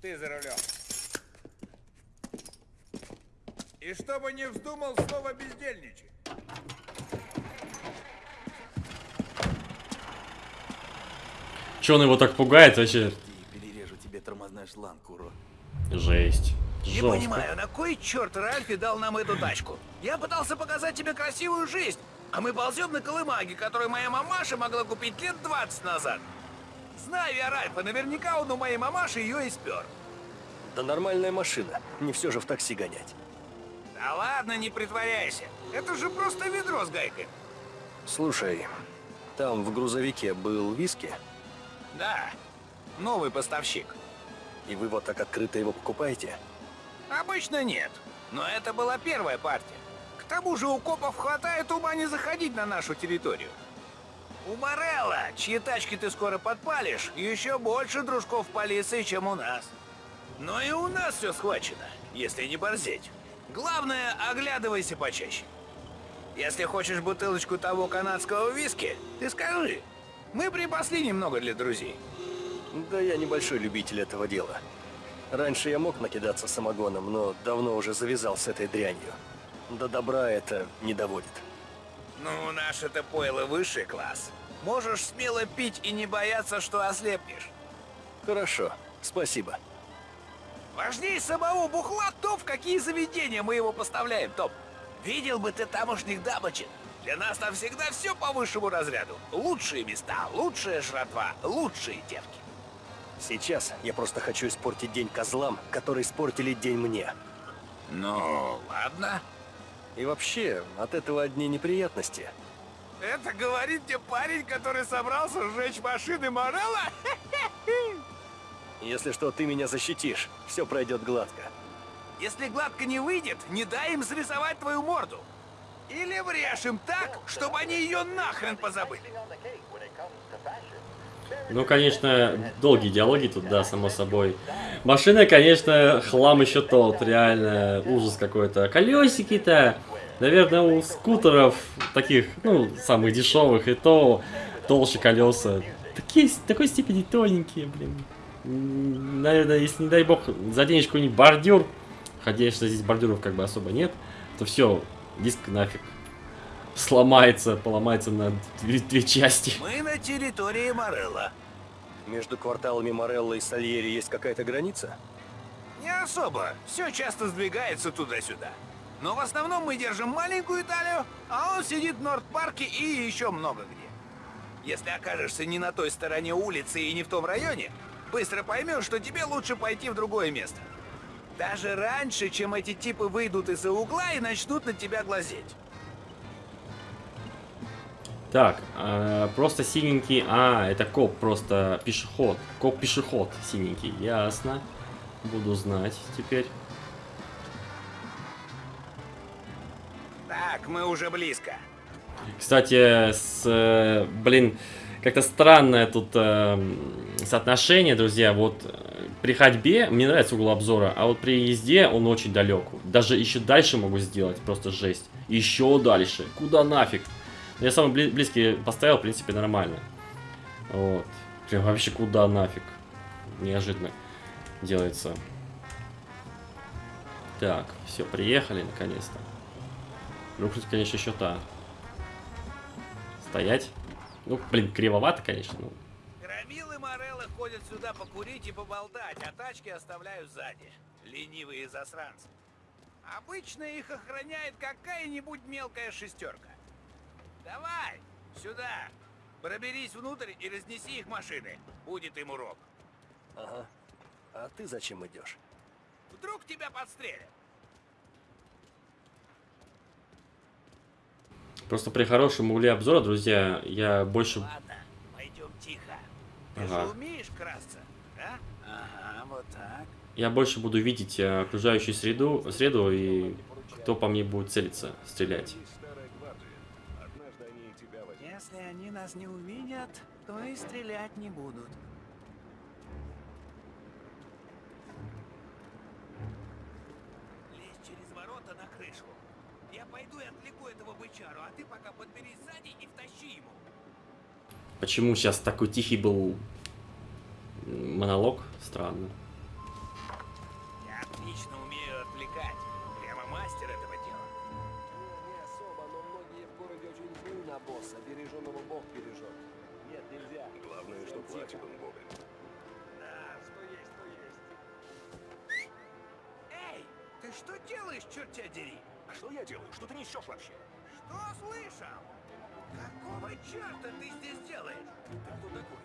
Ты за рулем. И чтобы не вздумал снова бездельничать. Че он его так пугает вообще? Шланг, урод. Жесть. Не Жестко. понимаю, на кой черт Ральфи дал нам эту тачку? Я пытался показать тебе красивую жизнь, а мы ползем на колымаге, которую моя мамаша могла купить лет 20 назад. Знаю я Ральфа, наверняка он у моей мамаши ее и спер. Да нормальная машина. Не все же в такси гонять. Да ладно, не притворяйся. Это же просто ведро с гайкой. Слушай, там в грузовике был виски, Да, новый поставщик. И вы вот так открыто его покупаете? Обычно нет, но это была первая партия. К тому же у копов хватает ума не заходить на нашу территорию. У Морелла, чьи тачки ты скоро подпалишь, еще больше дружков полиции, чем у нас. Но и у нас все схвачено, если не борзеть. Главное, оглядывайся почаще. Если хочешь бутылочку того канадского виски, ты скажи. Мы припасли немного для друзей. Да я небольшой любитель этого дела. Раньше я мог накидаться самогоном, но давно уже завязал с этой дрянью. До добра это не доводит. Ну, наш это пойло высший класс. Можешь смело пить и не бояться, что ослепнешь. Хорошо, спасибо. Важнее самого бухла то, в какие заведения мы его поставляем, Топ. Видел бы ты тамошних дамочек. Для нас там всегда все по высшему разряду. Лучшие места, лучшая жратва, лучшие девки. Сейчас я просто хочу испортить день козлам, которые испортили день мне. Ну, ладно. И вообще, от этого одни неприятности. Это говорит тебе парень, который собрался сжечь машины Морелла? <laughs> Если что, ты меня защитишь. Все пройдет гладко. Если гладко не выйдет, не дай им срисовать твою морду. Или врежь им так, чтобы они ее нахрен позабыли. Ну, конечно, долгие диалоги тут, да, само собой. Машина, конечно, хлам еще тот, реально, ужас какой-то. Колесики-то, наверное, у скутеров, таких, ну, самых дешевых, и то толще колеса. Такие, такой степени тоненькие, блин. Наверное, если, не дай бог, заденешь какой-нибудь бордюр, конечно, здесь бордюров как бы особо нет, то все, диск нафиг сломается, поломается на две, две части. Мы на территории Морелла. Между кварталами Морелло и Сальери есть какая-то граница? Не особо. Все часто сдвигается туда-сюда. Но в основном мы держим маленькую Италию, а он сидит в Норд-парке и еще много где. Если окажешься не на той стороне улицы и не в том районе, быстро поймешь, что тебе лучше пойти в другое место. Даже раньше, чем эти типы выйдут из-за угла и начнут на тебя глазеть. Так, э, просто синенький. А, это коп, просто пешеход. Коп-пешеход синенький. Ясно. Буду знать теперь. Так, мы уже близко. Кстати, с, э, блин, как-то странное тут э, соотношение, друзья. Вот э, при ходьбе мне нравится угол обзора, а вот при езде он очень далек. Даже еще дальше могу сделать, просто жесть. Еще дальше. Куда нафиг? Я самый бли- близкий поставил, в принципе, нормально. Вот. Прям вообще куда нафиг. Неожиданно делается. Так, все, приехали наконец-то. Рухнуть, конечно, еще та. Стоять. Ну, блин, кривовато, конечно. Ну, Громилы Мореллы ходят сюда покурить и поболтать, а тачки оставляют сзади. Ленивые засранцы. Обычно их охраняет какая-нибудь мелкая шестерка. Давай, сюда. Проберись внутрь и разнеси их машины. Будет им урок. Ага. А ты зачем идешь? Вдруг тебя подстрелят. Просто при хорошем угле обзора, друзья, я больше... Ладно, пойдем тихо. Ты Ага. же умеешь красться, да? Ага, вот так. Я больше буду видеть э, окружающую среду, среду и кто по мне будет целиться, стрелять. Нас не увидят, то и стрелять не будут. Лезь через ворота на крышу. Я пойду и отвлеку этого бычару, а ты пока подберись сзади и втащи ему. Почему сейчас такой тихий был монолог? Странно. Черт тебя дери? А что я делаю? Что ты несешь вообще? Что слышал? Какого черта ты здесь делаешь? Ты кто такой?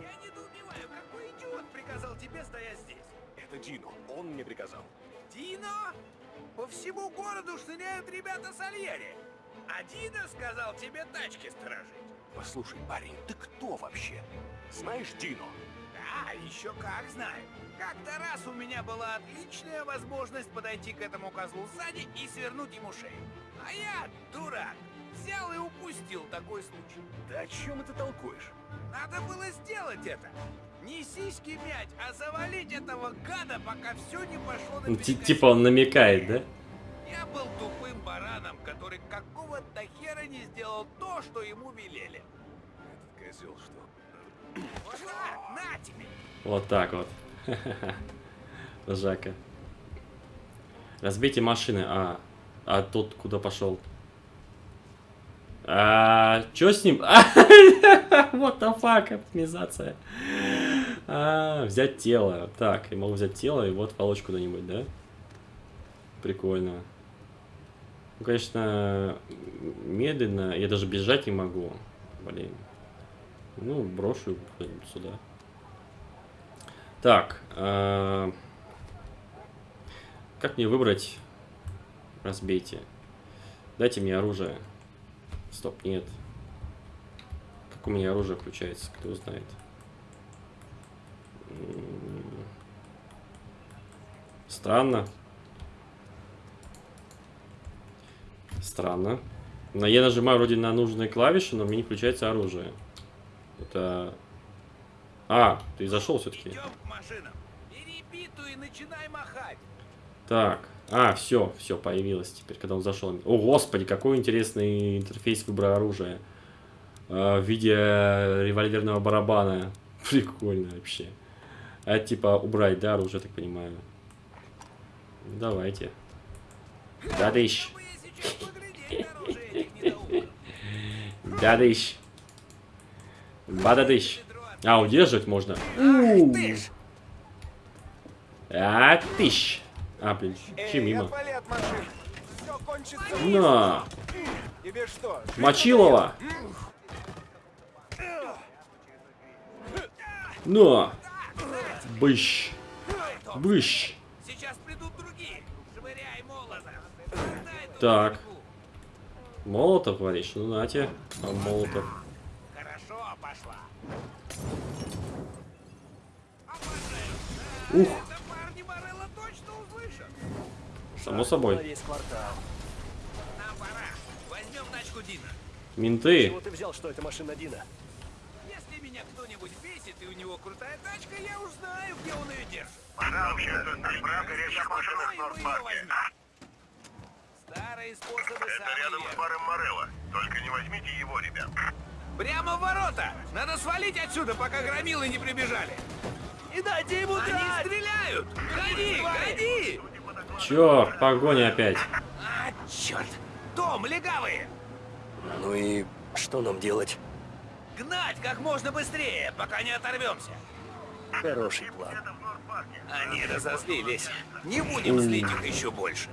Я недоумеваю, какой идиот приказал тебе стоять здесь? Это Дино. Он мне приказал. Дино? По всему городу шныряют ребята с Альери. А Дино сказал тебе тачки сторожить. Послушай, парень, ты кто вообще? Знаешь Дино? Да, еще как знаю. Как-то раз у меня была отличная возможность подойти к этому козлу сзади и свернуть ему шею. А я, дурак, взял и упустил такой случай. Да о чем это толкуешь? Надо было сделать это. Не сиськи мять, а завалить этого гада, пока все не пошло на Ну, типа он намекает, да? Я был тупым бараном, который какого-то хера не сделал то, что ему велели. Этот козел что? Вот так! Вот так <laughs> вот. Жака. Разбейте машины. А, а тот куда пошел? А, чё с ним? <laughs> Вот the fuck, оптимизация. А, взять тело. Так, я могу взять тело и вот волочь куда-нибудь, да? Прикольно. Ну, конечно, медленно. Я даже бежать не могу. Блин. Ну, брошу сюда. Так. э, Как мне выбрать разбейте. Дайте мне оружие. Стоп, нет. Как у меня оружие включается, кто знает. Странно. Странно. Но я нажимаю вроде на нужные клавиши, но мне не включается оружие. Это... А, ты зашел все-таки. Так. А, все, все, появилось теперь, когда он зашел. О, господи, какой интересный интерфейс выбора оружия. А, в виде револьверного барабана. <laughs> Прикольно вообще. А типа убрать, да, оружие, так понимаю. Давайте. Да дыщ. <laughs> Да дыщ. Бададыщ. А, удерживать можно. У. А, тыщ. А, блин, че мимо. На. Тебе что? Мочилова. На. Быщ. Быщ. Сейчас придут другие. Швыряй молотом. Так. Молотов, говоришь? Ну, нате. А молотов. Ух. Это парни Морелла точно услышат. Само собой. Весь квартал. Нам пора. Возьмем тачку Дина. Менты. Чего ты взял, что это машина Дина? Если меня кто-нибудь бесит и у него крутая тачка, я уж знаю, где он ее держит. Вообще-то наш брат горячих машинах в Нордпарке. Старые способы Это рядом с баром Морелла. Только не возьмите его, ребят. Прямо в ворота! Надо свалить отсюда, пока громилы не прибежали. Не дайте ему Они стреляют! Гони, гони! Черт, погоня опять. А, черт! Том, легавые! Ну и что нам делать? Гнать как можно быстрее, пока не оторвемся. Хороший план. Они разозлились. Не будем злить их еще больше.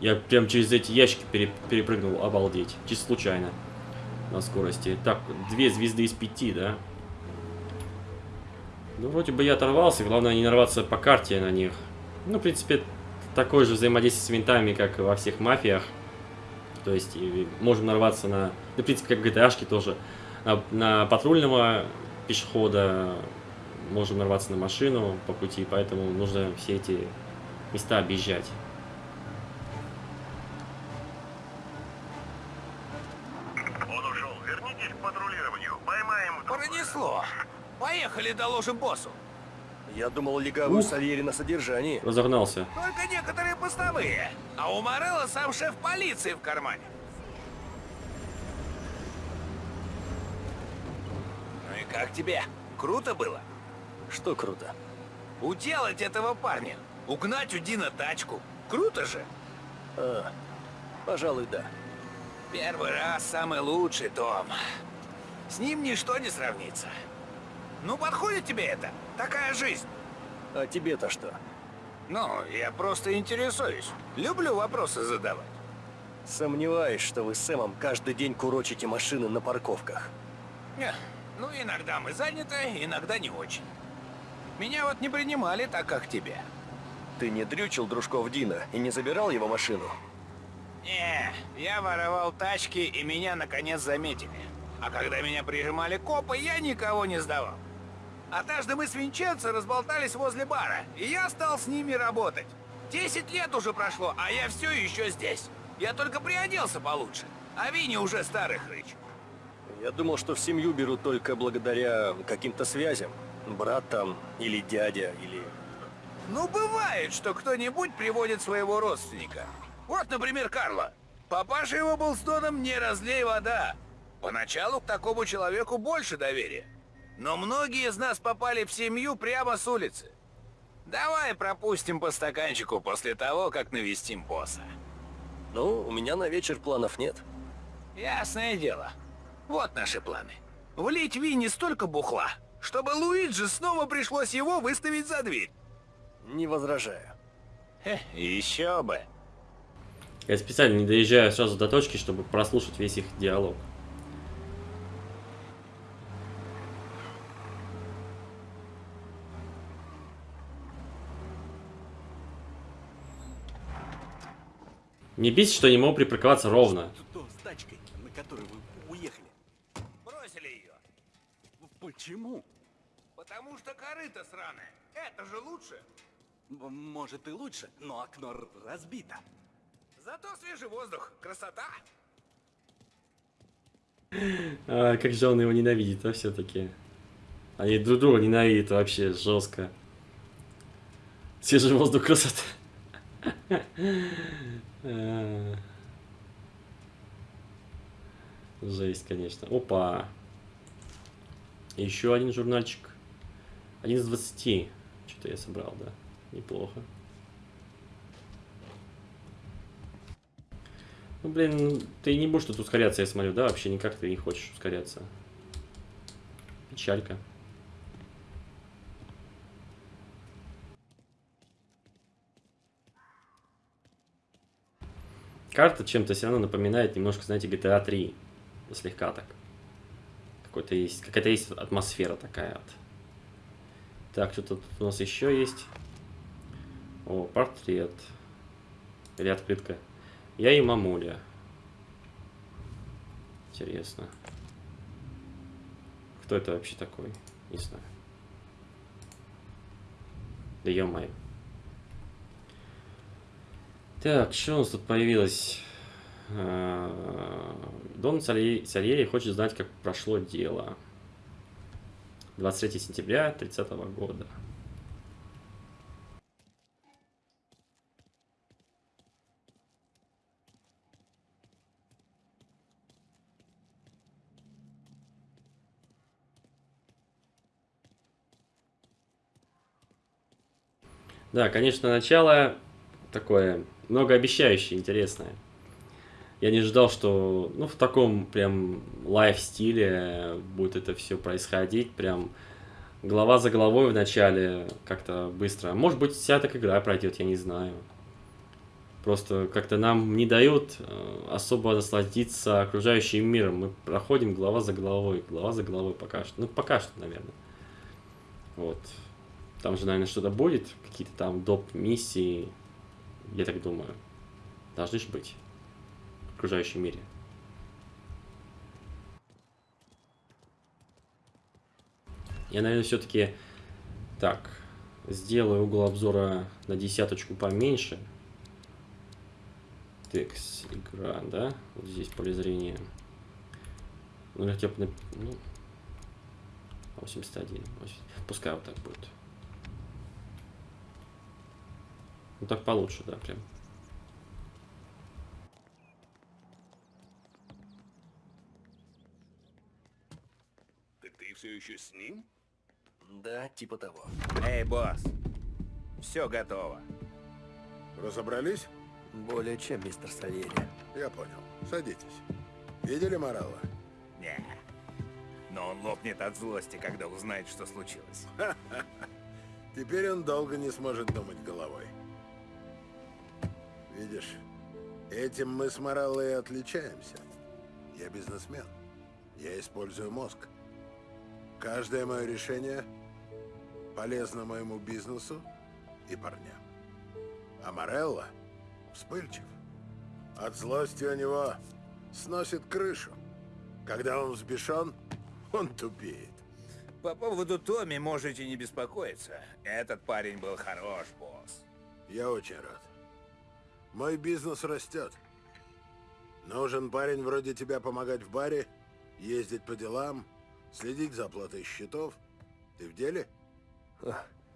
Я прям через эти ящики пере- перепрыгнул, обалдеть. Чисто случайно. На скорости. Так, две звезды из пяти, да? Ну, вроде бы я оторвался, главное не нарваться по карте на них. Ну, в принципе, такое же взаимодействие с винтами, как во всех мафиях. То есть, можем нарваться на... Ну, в принципе, как в GTA тоже. На, на патрульного пешехода можем нарваться на машину по пути, поэтому нужно все эти места объезжать. Он ушел. Вернитесь к патрулированию. Поймаем друг друга. Пронесло. Поехали, доложим боссу. Я думал, легавую. Сальери на содержании. Разогнался. Только некоторые постовые. А у Морелла сам шеф полиции в кармане. Ну и как тебе? Круто было? Что круто? Уделать этого парня. Угнать у Дина тачку. Круто же. А, пожалуй, да. Первый раз самый лучший, Том. С ним ничто не сравнится. Ну, подходит тебе это? Такая жизнь. А тебе-то что? Ну, я просто интересуюсь. Люблю вопросы задавать. Сомневаюсь, что вы с Сэмом каждый день курочите машины на парковках. Не, Ну, иногда мы заняты, иногда не очень. Меня вот не принимали так, как тебя. Ты не дрючил дружков Дина и не забирал его машину? Не, я воровал тачки, и меня наконец заметили. А когда меня прижимали копы, я никого не сдавал. Однажды мы с Винченцо разболтались возле бара, и я стал с ними работать. Десять лет уже прошло, а я все еще здесь. Я только приоделся получше, а Винни уже старый хрыч. Я думал, что в семью берут только благодаря каким-то связям. Брат там, или дядя, или... Ну, бывает, что кто-нибудь приводит своего родственника. Вот, например, Карла. Папаша его был с Доном не разлей вода. Поначалу к такому человеку больше доверия. Но многие из нас попали в семью прямо с улицы. Давай пропустим по стаканчику после того, как навестим босса. Ну, у меня на вечер планов нет. Ясное дело. Вот наши планы. Влить Винни столько бухла, чтобы Луиджи снова пришлось его выставить за дверь. Не возражаю. Хе, еще бы. Я специально не доезжаю сразу до точки, чтобы прослушать весь их диалог. Не бесит, что я не могу припарковаться ровно. Что с тачкой, на которой вы уехали? Бросили ее. Почему? Потому что корыто сраное. Это же лучше. Может и лучше, но окно разбито. Зато свежий воздух. Красота. А, как же он его ненавидит, а все-таки. Они друг друга ненавидят вообще жестко. Свежий воздух красота. <laughs> А. Жесть, конечно. Опа. Еще один журнальчик. Один из 20. Что-то я собрал, да. Неплохо. Ну, блин, ты не будешь тут ускоряться, я смотрю, да? Вообще никак ты не хочешь ускоряться. Печалька. Карта чем-то все равно напоминает немножко, знаете, GTA 3. Слегка так. Какой-то есть, какая-то есть атмосфера такая вот. Так, что тут у нас еще есть? О, портрет. Или открытка. Я и мамуля. Интересно. Кто это вообще такой? Не знаю. Да ё-моё. Так, что у нас тут появилось? А, Дон Салье- Сальери хочет знать, как прошло дело. 23 сентября 30 года. Да, конечно, начало такое многообещающее, интересное. Я не ждал, что ну, в таком прям лайв-стиле будет это все происходить. Прям глава за головой в начале как-то быстро. Может быть, вся так игра пройдет, я не знаю. Просто как-то нам не дают э, особо насладиться окружающим миром. Мы проходим глава за головой, глава за головой пока что. Ну, пока что, наверное. Вот. Там же, наверное, что-то будет, какие-то там доп. Я так думаю. Должны же быть в окружающем мире. Я, наверное, все-таки так сделаю угол обзора на десяточку поменьше. Текст, игра, да? Вот здесь поле зрения. Ну, хотя бы на... Ну, 81. 80. Пускай вот так будет. Ну так получше, да, прям. Так ты все еще с ним? Да, типа того. Эй, босс. Все готово. Разобрались? Более чем, мистер Сальери. Я понял. Садитесь. Видели Моралла? Не. Но он лопнет от злости, когда узнает, что случилось. <laughs> Теперь он долго не сможет думать головой. Видишь, этим мы с Мораллой отличаемся. Я бизнесмен. Я использую мозг. Каждое мое решение полезно моему бизнесу и парням. А Морелло вспыльчив. От злости у него сносит крышу. Когда он взбешен, он тупеет. По поводу Томми можете не беспокоиться. Этот парень был хорош, босс. Я очень рад. Мой бизнес растет. Нужен парень вроде тебя помогать в баре, ездить по делам, следить за оплатой счетов. Ты в деле?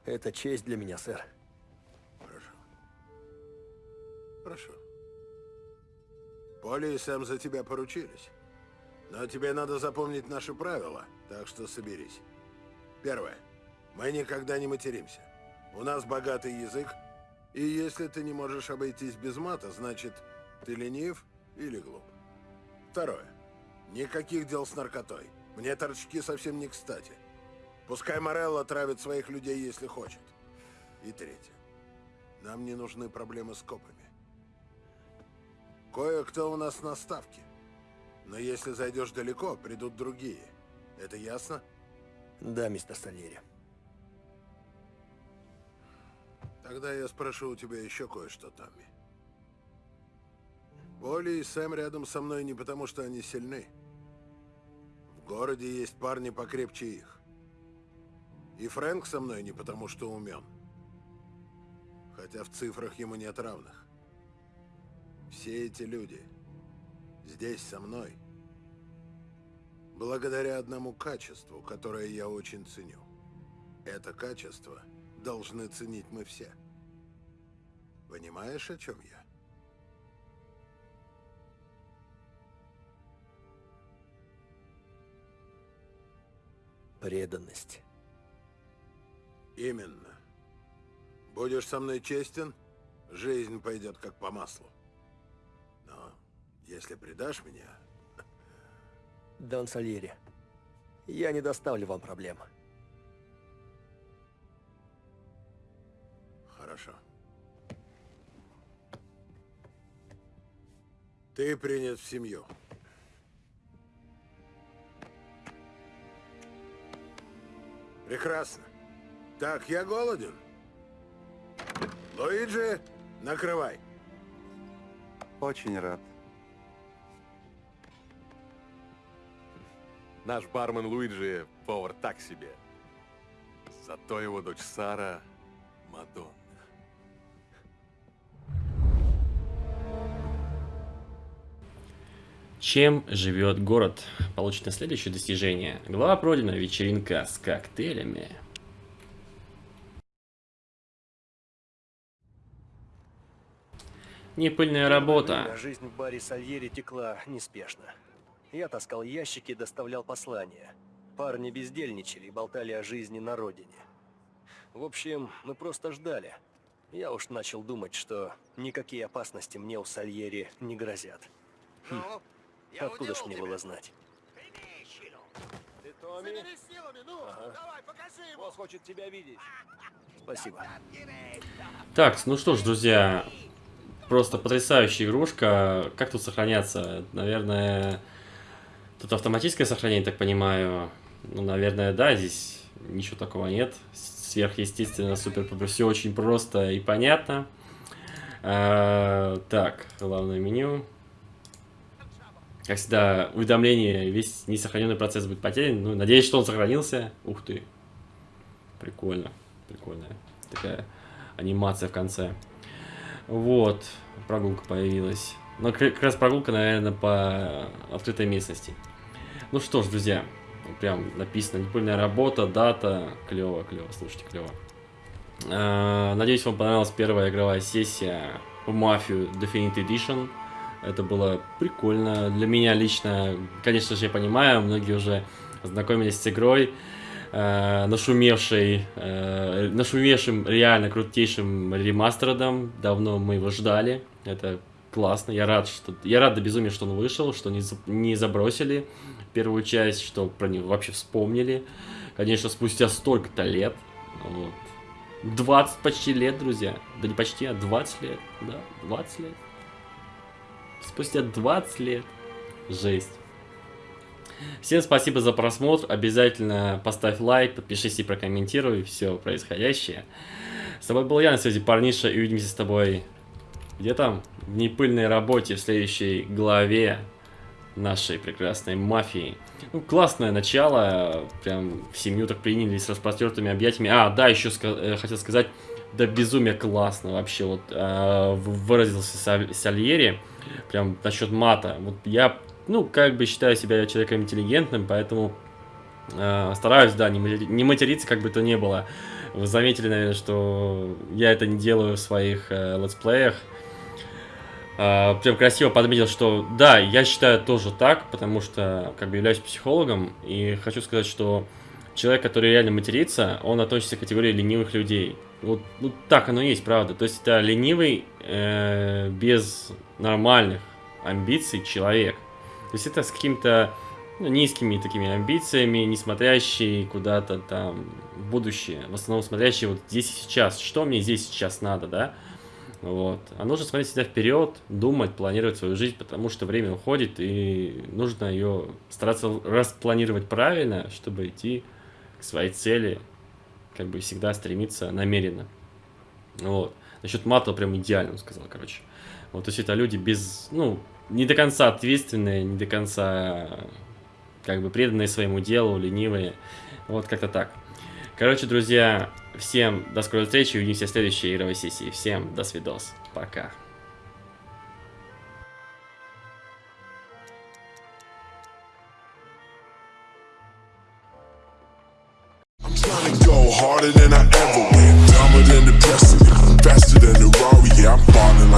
Это честь для меня, сэр. Хорошо. Хорошо. Поли и Сэм за тебя поручились. Но тебе надо запомнить наши правила, так что соберись. Первое. Мы никогда не материмся. У нас богатый язык, и если ты не можешь обойтись без мата, значит, ты ленив или глуп. Второе. Никаких дел с наркотой. Мне торчки совсем не кстати. Пускай Морелло травит своих людей, если хочет. И третье. Нам не нужны проблемы с копами. Кое-кто у нас на ставке. Но если зайдешь далеко, придут другие. Это ясно? Да, мистер Сальери. Тогда я спрошу у тебя еще кое-что, Томми. Поли и Сэм рядом со мной не потому, что они сильны. В городе есть парни покрепче их. И Фрэнк со мной не потому, что умен. Хотя в цифрах ему нет равных. Все эти люди здесь со мной благодаря одному качеству, которое я очень ценю. Это качество должны ценить мы все. Понимаешь, о чем я? Преданность. Именно. Будешь со мной честен, жизнь пойдет как по маслу. Но если предашь меня... <laughs> Дон Сальери, я не доставлю вам проблем. Хорошо. Ты принят в семью. Прекрасно. Так, я голоден. Луиджи, накрывай. Очень рад. Наш бармен Луиджи повар так себе. Зато его дочь Сара — Мадонна. Чем живет город? Получено следующее достижение. Глава пройдена, вечеринка с коктейлями. Непыльная работа. Жизнь в баре Сальери текла неспешно. Я таскал ящики, доставлял послания. Парни бездельничали и болтали о жизни на родине. В общем, мы просто ждали. Я уж начал думать, что никакие опасности мне у Сальери не грозят. Хм. Откуда ж мне было знать? Ты Томми? силами, ну, Ага. давай, покажи ему. Босс хочет тебя видеть. Спасибо. Так, ну что ж, друзья, просто потрясающая игрушка. Как тут сохраняться? Наверное, тут автоматическое сохранение, так понимаю. Ну, наверное, да, здесь ничего такого нет. Сверхъестественно, супер, все очень просто и понятно. А, так, главное меню. Как всегда, уведомление, весь несохраненный процесс будет потерян. Ну, надеюсь, что он сохранился. Ух ты. Прикольно. Прикольная такая анимация в конце. Вот. Прогулка появилась. Но как раз прогулка, наверное, по открытой местности. Ну что ж, друзья. Прям написано, непыльная работа, дата. Клево, клево, слушайте, клево. А, надеюсь, вам понравилась первая игровая сессия по Мафию Definite Edition. Это было прикольно. Для меня лично, конечно же, я понимаю, многие уже знакомились с игрой, э, нашумевшей, э, нашумевшим реально крутейшим ремастером. Давно мы его ждали. Это классно. Я рад, что я рад до безумия, что он вышел, что не, не забросили первую часть, что про него вообще вспомнили. Конечно, спустя столько-то лет. Вот. 20 почти лет, друзья. Да не почти, а 20 лет. Да, 20 лет. Спустя 20 лет. Жесть. Всем спасибо за просмотр. Обязательно поставь лайк, подпишись и прокомментируй все происходящее. С тобой был я на связи, парниша, и увидимся с тобой где там? В непыльной работе в следующей главе нашей прекрасной мафии. Ну, классное начало, прям в семью так приняли с распростертыми объятиями. А, да, еще ска- э, хотел сказать, да безумие классно вообще, вот э, выразился Саль- Сальери, прям насчет мата. Вот я, ну, как бы считаю себя человеком интеллигентным, поэтому э, стараюсь, да, не, матери- не материться, как бы то ни было. Вы заметили, наверное, что я это не делаю в своих э, летсплеях. А, прям красиво подметил, что да, я считаю тоже так, потому что как бы являюсь психологом и хочу сказать, что человек, который реально матерится, он относится к категории ленивых людей. Вот, ну, так оно и есть, правда. То есть это ленивый э, без нормальных амбиций человек. То есть это с какими-то ну, низкими такими амбициями, не смотрящий куда-то там в будущее, в основном смотрящий вот здесь и сейчас. Что мне здесь сейчас надо, да? Вот. А нужно смотреть всегда вперед, думать, планировать свою жизнь, потому что время уходит, и нужно ее стараться распланировать правильно, чтобы идти к своей цели, как бы всегда стремиться намеренно. Вот. Насчет мата прям идеально он сказал, короче. Вот, то есть это люди без, ну, не до конца ответственные, не до конца, как бы, преданные своему делу, ленивые. Вот как-то так. Короче, друзья, всем до скорой встречи, увидимся в следующей игровой сессии. Всем до свидос, пока. harder than I ever